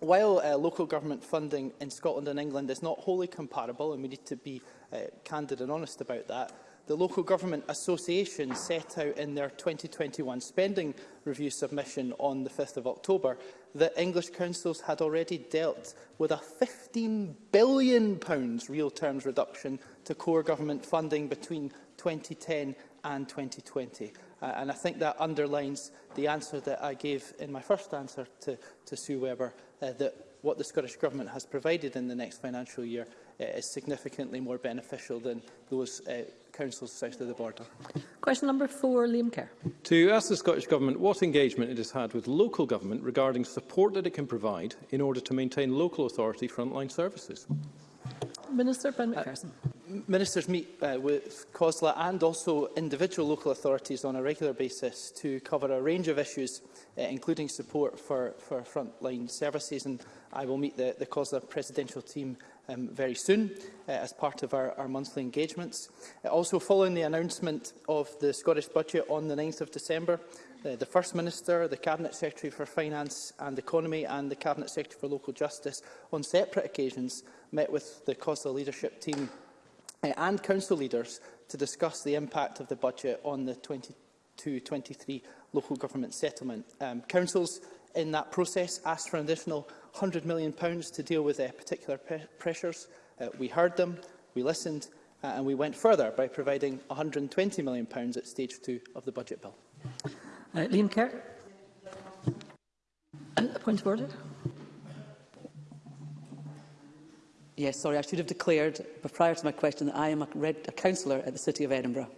while uh, local government funding in Scotland and England is not wholly comparable, and we need to be uh, candid and honest about that, the local government association set out in their 2021 spending review submission on the 5th of October that English councils had already dealt with a £15 billion real terms reduction to core government funding between 2010 and 2020. Uh, and I think that underlines the answer that I gave in my first answer to, to Sue Webber uh, that what the Scottish Government has provided in the next financial year uh, is significantly more beneficial than those uh, councils south of the border. Question number four, Liam Kerr. To ask the Scottish Government what engagement it has had with local government regarding support that it can provide in order to maintain local authority frontline services. Minister Ben McPherson. Uh, ministers meet uh, with COSLA and also individual local authorities on a regular basis to cover a range of issues, uh, including support for, for frontline services. And I will meet the, the COSLA presidential team um, very soon uh, as part of our, our monthly engagements. Uh, also, following the announcement of the Scottish Budget on the 9th of December, uh, the First Minister, the Cabinet Secretary for Finance and Economy and the Cabinet Secretary for Local Justice on separate occasions met with the COSLA leadership team uh, and council leaders to discuss the impact of the budget on the 22-23 local government settlement. Um, councils in that process asked for an additional £100 million to deal with uh, particular pre pressures. Uh, we heard them, we listened, uh, and we went further by providing £120 million at stage two of the budget bill. Uh, Liam Kerr. Uh, point of order. Yes, sorry, I should have declared prior to my question that I am a, red, a councillor at the City of Edinburgh.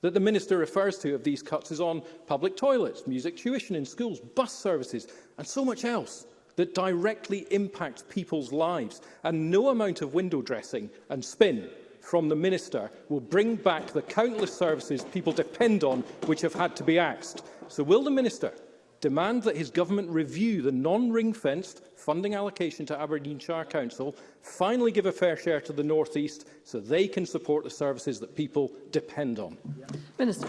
that the Minister refers to of these cuts is on public toilets, music tuition in schools, bus services and so much else that directly impacts people's lives. And no amount of window dressing and spin from the Minister will bring back the countless services people depend on which have had to be axed. So will the Minister demand that his government review the non-ring-fenced funding allocation to Aberdeenshire Council, finally give a fair share to the North East so they can support the services that people depend on. Minister.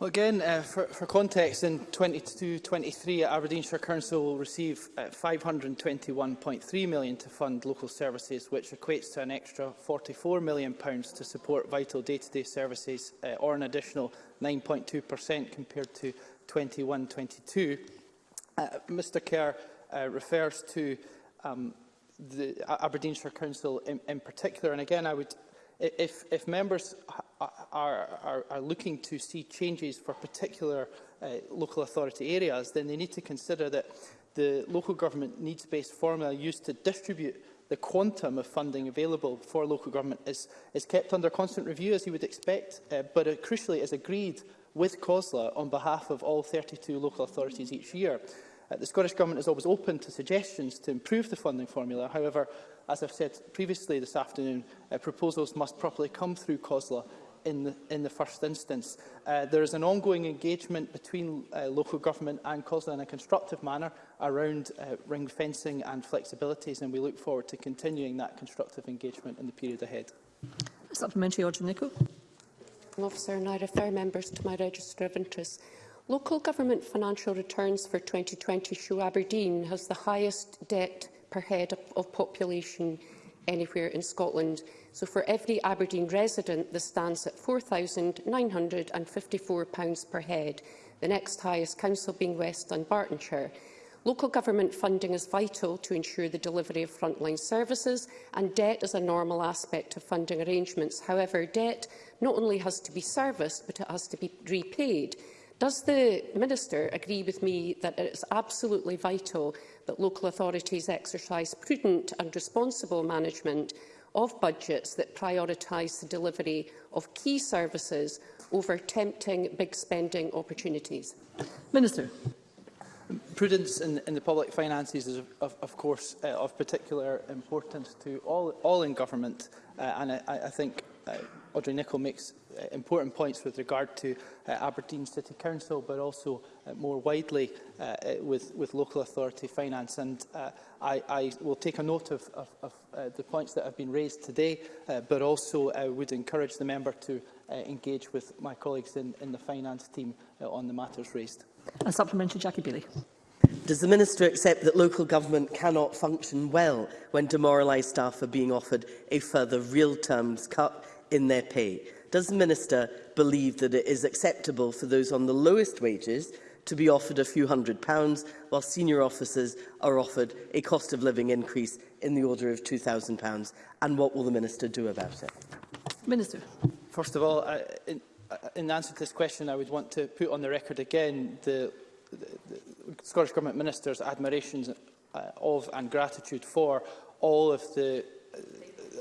Well, again, uh, for, for context, in 22-23, Aberdeenshire Council will receive uh, £521.3 million to fund local services, which equates to an extra £44 million pounds to support vital day-to-day -day services, uh, or an additional 9.2% compared to 21-22, uh, Mr Kerr uh, refers to um, the Aberdeenshire Council in, in particular. And again, I would, if, if members are, are, are looking to see changes for particular uh, local authority areas, then they need to consider that the local government needs-based formula used to distribute the quantum of funding available for local government is, is kept under constant review, as you would expect, uh, but uh, crucially is agreed with COSLA on behalf of all 32 local authorities each year. Uh, the Scottish Government is always open to suggestions to improve the funding formula. However, as I've said previously this afternoon, uh, proposals must properly come through COSLA in the, in the first instance. Uh, there is an ongoing engagement between uh, local government and COSLA in a constructive manner around uh, ring fencing and flexibilities, and we look forward to continuing that constructive engagement in the period ahead. Supplementary Audrey Nicholl. Financing Officer, and I refer members to my register of interests. Local government financial returns for 2020 show Aberdeen has the highest debt per head of population anywhere in Scotland. So for every Aberdeen resident, this stands at £4,954 per head, the next highest council being West and Bartonshire. Local government funding is vital to ensure the delivery of frontline services, and debt is a normal aspect of funding arrangements. However, debt not only has to be serviced, but it has to be repaid. Does the Minister agree with me that it is absolutely vital that local authorities exercise prudent and responsible management of budgets that prioritise the delivery of key services over tempting big spending opportunities? Minister. Prudence in, in the public finances is, of, of, course, uh, of particular importance to all, all in government. Uh, and I, I think uh, Audrey Nicholl makes uh, important points with regard to uh, Aberdeen City Council, but also uh, more widely uh, with, with local authority finance. And uh, I, I will take a note of, of, of uh, the points that have been raised today, uh, but also uh, would encourage the member to uh, engage with my colleagues in, in the finance team uh, on the matters raised. A supplementary, Jackie Bailey. Does the Minister accept that local government cannot function well when demoralised staff are being offered a further real-terms cut in their pay? Does the Minister believe that it is acceptable for those on the lowest wages to be offered a few hundred pounds, while senior officers are offered a cost of living increase in the order of £2,000? And what will the Minister do about it? Minister. First of all, uh, in, Uh, in answer to this question, I would want to put on the record again the, the, the Scottish Government Minister's admirations uh, of and gratitude for all of the uh,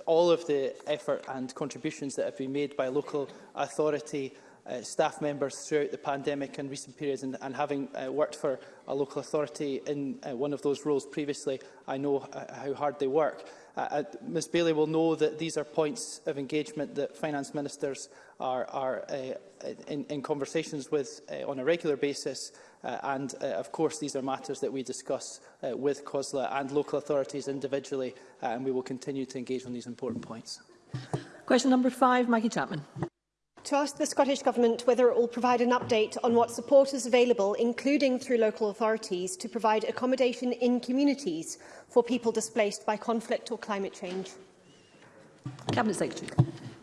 all of the effort and contributions that have been made by local authority uh, staff members throughout the pandemic and recent periods and, and having uh, worked for a local authority in uh, one of those roles previously, I know uh, how hard they work. Uh, uh Ms Bailey will know that these are points of engagement that finance ministers are, are uh, in, in, conversations with uh, on a regular basis. Uh, and uh, of course, these are matters that we discuss with COSLA and local authorities individually, and we will continue to engage on these important points. Question number five, Maggie Chapman to ask the Scottish Government whether it will provide an update on what support is available, including through local authorities, to provide accommodation in communities for people displaced by conflict or climate change. Cabinet Secretary.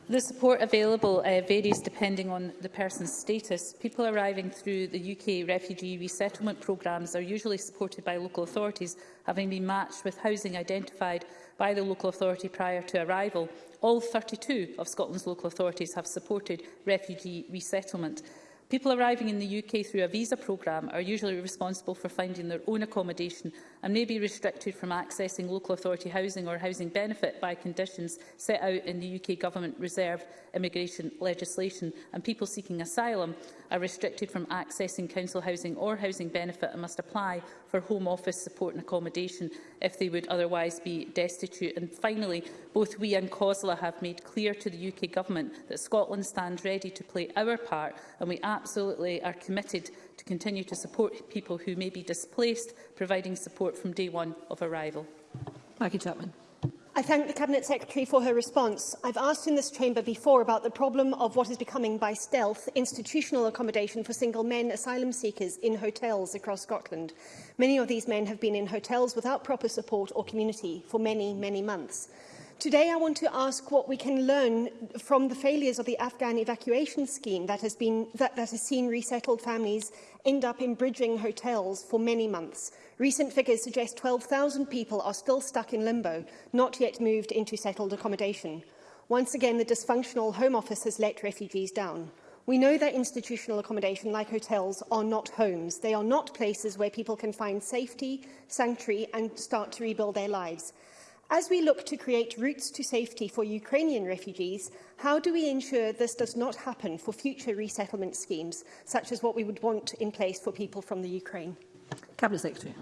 The support available uh, varies depending on the person's status. People arriving through the UK refugee resettlement programmes are usually supported by local authorities, having been matched with housing identified by the local authority prior to arrival all 32 of Scotland's local authorities have supported refugee resettlement. People arriving in the UK through a visa programme are usually responsible for finding their own accommodation and may be restricted from accessing local authority housing or housing benefit by conditions set out in the UK Government reserved immigration legislation, and people seeking asylum are restricted from accessing council housing or housing benefit and must apply for Home Office support and accommodation if they would otherwise be destitute. And finally, both we and COSLA have made clear to the UK Government that Scotland stands ready to play our part, and we absolutely are committed to continue to support people who may be displaced, providing support from day one of arrival. Maggie Chapman. I thank the Cabinet Secretary for her response. I've asked in this chamber before about the problem of what is becoming by stealth institutional accommodation for single men asylum seekers in hotels across Scotland. Many of these men have been in hotels without proper support or community for many, many months. Today I want to ask what we can learn from the failures of the Afghan evacuation scheme that has, been, that, that has seen resettled families end up in bridging hotels for many months. Recent figures suggest 12,000 people are still stuck in limbo, not yet moved into settled accommodation. Once again, the dysfunctional Home Office has let refugees down. We know that institutional accommodation, like hotels, are not homes. They are not places where people can find safety, sanctuary and start to rebuild their lives. As we look to create routes to safety for Ukrainian refugees, how do we ensure this does not happen for future resettlement schemes, such as what we would want in place for people from the Ukraine? Cabinet Secretary.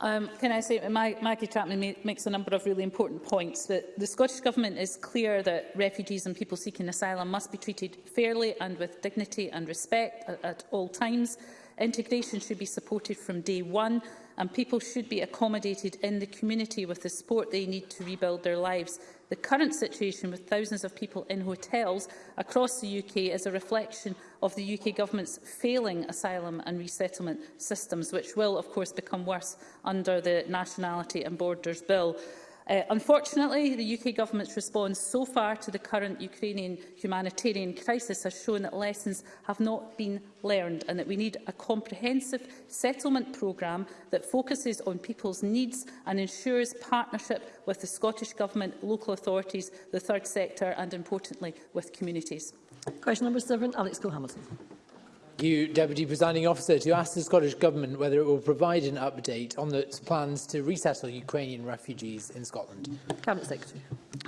Um, can I say, my, Maggie Chapman makes a number of really important points. That the Scottish Government is clear that refugees and people seeking asylum must be treated fairly and with dignity and respect at, at all times. Integration should be supported from day one and people should be accommodated in the community with the support they need to rebuild their lives. The current situation with thousands of people in hotels across the UK is a reflection of the UK Government's failing asylum and resettlement systems, which will, of course, become worse under the Nationality and Borders Bill. Uh, unfortunately, the UK government's response so far to the current Ukrainian humanitarian crisis has shown that lessons have not been learned and that we need a comprehensive settlement programme that focuses on people's needs and ensures partnership with the Scottish Government, local authorities, the third sector and, importantly, with communities. Question number seven, Alex Cole-Hamilton you, Deputy Presiding Officer, to ask the Scottish Government whether it will provide an update on its plans to resettle Ukrainian refugees in Scotland. Cabinet Secretary.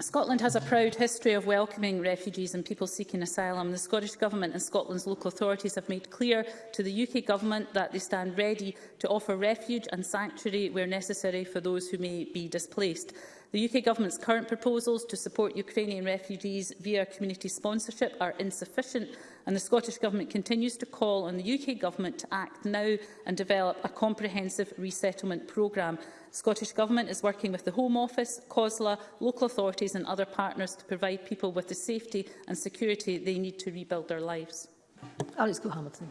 Scotland has a proud history of welcoming refugees and people seeking asylum. The Scottish Government and Scotland's local authorities have made clear to the UK Government that they stand ready to offer refuge and sanctuary where necessary for those who may be displaced. The UK Government's current proposals to support Ukrainian refugees via community sponsorship are insufficient and the Scottish Government continues to call on the UK Government to act now and develop a comprehensive resettlement programme. The Scottish Government is working with the Home Office, COSLA, local authorities and other partners to provide people with the safety and security they need to rebuild their lives. Alex Go-Hamilton.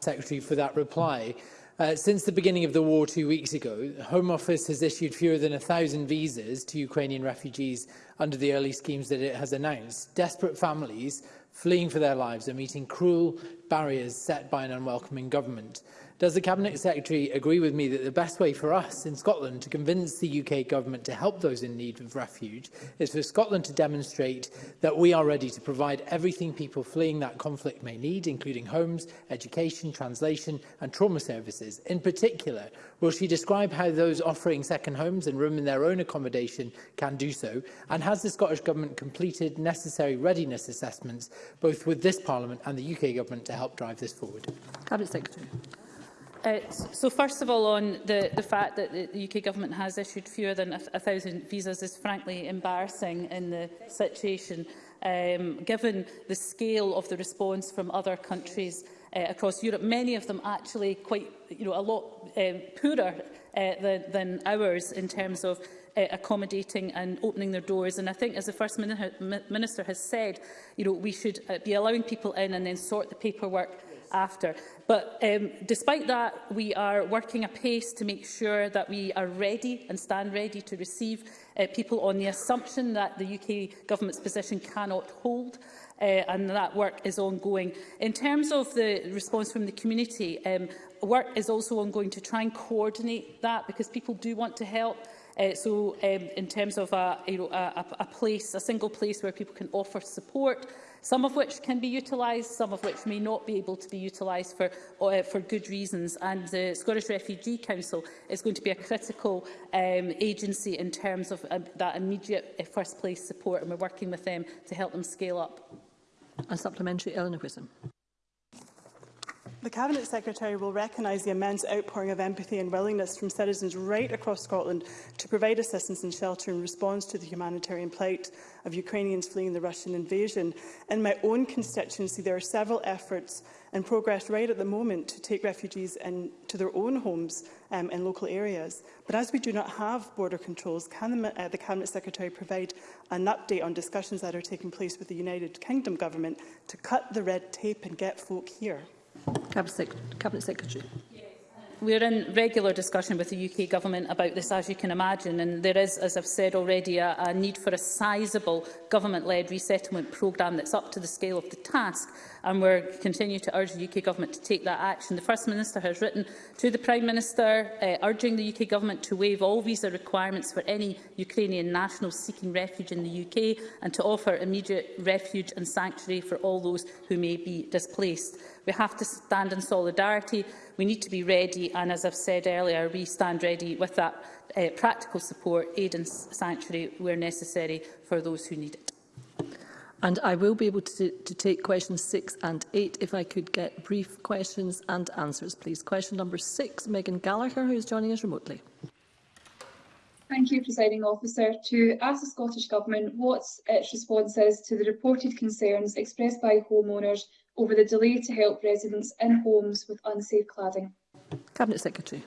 Secretary for that reply. Uh, since the beginning of the war two weeks ago, the Home Office has issued fewer than 1,000 visas to Ukrainian refugees under the early schemes that it has announced. Desperate families fleeing for their lives are meeting cruel barriers set by an unwelcoming government. Does the Cabinet Secretary agree with me that the best way for us in Scotland to convince the UK government to help those in need of refuge is for Scotland to demonstrate that we are ready to provide everything people fleeing that conflict may need, including homes, education, translation and trauma services? In particular, will she describe how those offering second homes and room in their own accommodation can do so? And has the Scottish Government completed necessary readiness assessments, both with this Parliament and the UK Government, to help drive this forward? Cabinet Secretary. Uh, so first of all, on the, the fact that the UK government has issued fewer than a, a thousand visas is frankly embarrassing in the situation, um, given the scale of the response from other countries uh, across Europe, many of them actually quite, you know, a lot um, poorer uh, than, than ours in terms of uh, accommodating and opening their doors. And I think, as the First Minister has said, you know, we should uh, be allowing people in and then sort the paperwork after. But um, despite that, we are working apace to make sure that we are ready and stand ready to receive uh, people on the assumption that the UK government's position cannot hold. Uh, and that work is ongoing. In terms of the response from the community, um, work is also ongoing to try and coordinate that because people do want to help. Uh, so um, in terms of a, you know, a, a place, a single place where people can offer support, some of which can be utilised, some of which may not be able to be utilised for, uh, for good reasons. And the Scottish Refugee Council is going to be a critical um, agency in terms of uh, that immediate uh, first place support, and we're working with them to help them scale up. A supplementary, Eleanor Whitson. The Cabinet Secretary will recognise the immense outpouring of empathy and willingness from citizens right across Scotland to provide assistance and shelter in response to the humanitarian plight of Ukrainians fleeing the Russian invasion. In my own constituency, there are several efforts and progress right at the moment to take refugees in, to their own homes um, in local areas. But as we do not have border controls, can the, uh, the Cabinet Secretary provide an update on discussions that are taking place with the United Kingdom Government to cut the red tape and get folk here? Cabinet, Sec Cabinet Secretary. We're in regular discussion with the UK Government about this, as you can imagine, and there is, as I've said already, a, a need for a sizeable government-led resettlement programme that's up to the scale of the task, and we continue to urge the UK Government to take that action. The First Minister has written to the Prime Minister, uh, urging the UK Government to waive all visa requirements for any Ukrainian nationals seeking refuge in the UK and to offer immediate refuge and sanctuary for all those who may be displaced. We have to stand in solidarity. We need to be ready, and as I've said earlier, we stand ready with that uh, practical support, aid and sanctuary where necessary for those who need it. And I will be able to, to take questions six and eight if I could get brief questions and answers, please. Question number six, Megan Gallagher, who is joining us remotely. Thank you, Presiding Officer. To ask the Scottish Government what its response is to the reported concerns expressed by homeowners over the delay to help residents in homes with unsafe cladding. Cabinet Secretary.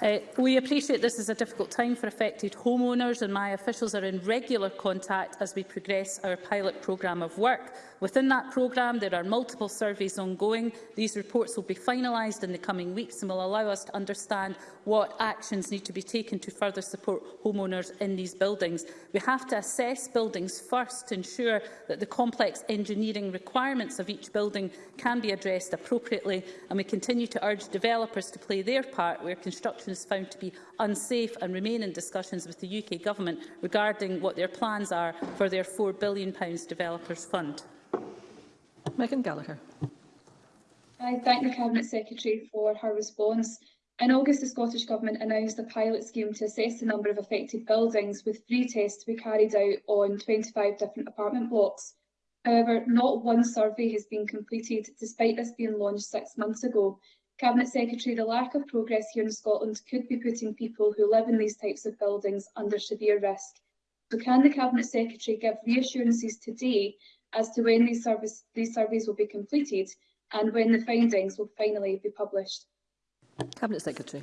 Uh, we appreciate this is a difficult time for affected homeowners and my officials are in regular contact as we progress our pilot programme of work. Within that programme, there are multiple surveys ongoing. These reports will be finalised in the coming weeks and will allow us to understand what actions need to be taken to further support homeowners in these buildings. We have to assess buildings first to ensure that the complex engineering requirements of each building can be addressed appropriately, and we continue to urge developers to play their part where construction is found to be unsafe and remain in discussions with the UK Government regarding what their plans are for their £4 billion Developers Fund. Megan Gallagher. I thank the Cabinet Secretary for her response. In August, the Scottish Government announced a pilot scheme to assess the number of affected buildings with three tests to be carried out on 25 different apartment blocks. However, not one survey has been completed, despite this being launched six months ago. Cabinet Secretary, the lack of progress here in Scotland could be putting people who live in these types of buildings under severe risk. So can the Cabinet Secretary give reassurances today as to when these, service, these surveys will be completed and when the findings will finally be published. Cabinet Secretary.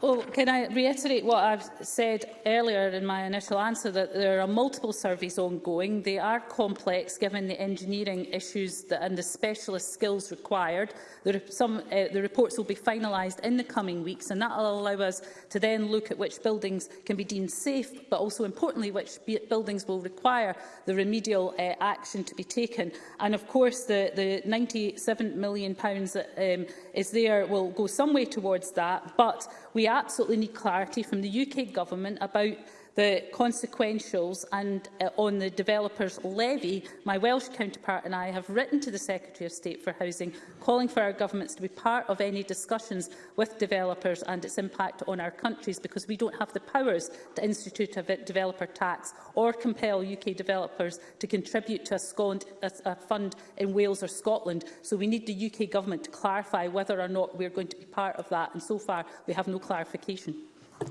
Well, can I reiterate what I've said earlier in my initial answer, that there are multiple surveys ongoing. They are complex, given the engineering issues that, and the specialist skills required. The, re some, uh, the reports will be finalised in the coming weeks, and that will allow us to then look at which buildings can be deemed safe, but also, importantly, which buildings will require the remedial uh, action to be taken. And, of course, the, the £97 million that um, is there will go some way towards that, but We absolutely need clarity from the UK Government about the consequentials and uh, on the developer's levy, my Welsh counterpart and I have written to the Secretary of State for Housing, calling for our governments to be part of any discussions with developers and its impact on our countries, because we don't have the powers to institute a developer tax or compel UK developers to contribute to a, scond, a, a fund in Wales or Scotland. So we need the UK government to clarify whether or not we're going to be part of that, and so far we have no clarification.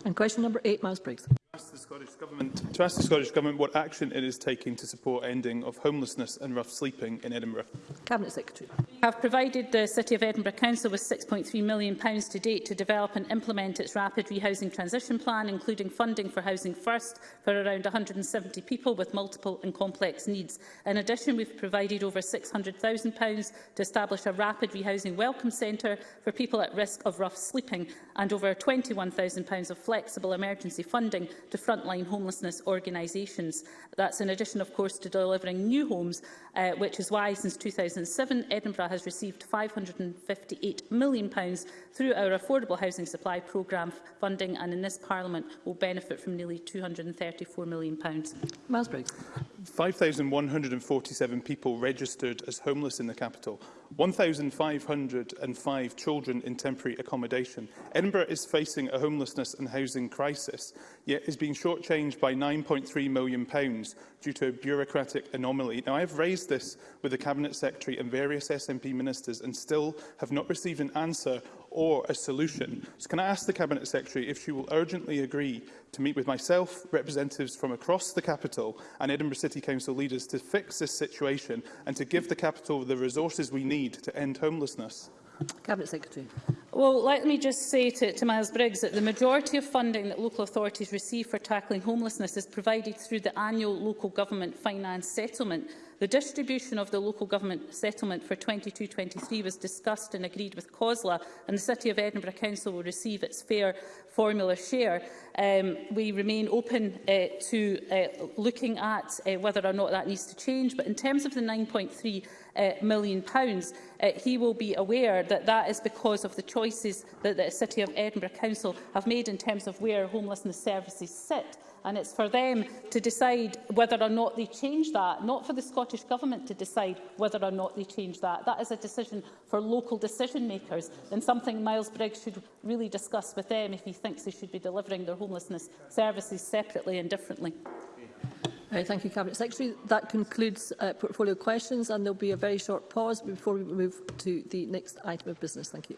And question number eight, Miles Briggs ask the Scottish Government, to ask the Scottish Government what action it is taking to support ending of homelessness and rough sleeping in Edinburgh. Cabinet Secretary. We have provided the City of Edinburgh Council with £6.3 million to date to develop and implement its rapid rehousing transition plan, including funding for Housing First for around 170 people with multiple and complex needs. In addition, we've provided over £600,000 to establish a rapid rehousing welcome centre for people at risk of rough sleeping and over £21,000 of flexible emergency funding to frontline homelessness organisations. That's in addition, of course, to delivering new homes, uh, which is why, since 2007, Edinburgh has received £558 million through our Affordable Housing Supply Programme funding, and in this Parliament will benefit from nearly £234 million. Miles Briggs. 5,147 people registered as homeless in the capital, 1,505 children in temporary accommodation. Edinburgh is facing a homelessness and housing crisis, yet is being shortchanged by £9.3 million pounds due to a bureaucratic anomaly. Now, I have raised this with the Cabinet Secretary and various SNP ministers and still have not received an answer or a solution. So can I ask the Cabinet Secretary if she will urgently agree to meet with myself, representatives from across the capital and Edinburgh City Council leaders to fix this situation and to give the capital the resources we need to end homelessness? Cabinet Secretary. Well, let me just say to, to Miles Briggs that the majority of funding that local authorities receive for tackling homelessness is provided through the annual local government finance settlement The distribution of the local government settlement for 22-23 was discussed and agreed with COSLA, and the City of Edinburgh Council will receive its fair formula share. Um, we remain open uh, to uh, looking at uh, whether or not that needs to change, but in terms of the 9.3 uh, million pounds. Uh, he will be aware that that is because of the choices that the City of Edinburgh Council have made in terms of where homelessness services sit and it's for them to decide whether or not they change that, not for the Scottish Government to decide whether or not they change that. That is a decision for local decision makers and something Miles Briggs should really discuss with them if he thinks they should be delivering their homelessness services separately and differently. Right, thank you, Cabinet Secretary. That concludes uh, portfolio questions and there will be a very short pause before we move to the next item of business. Thank you.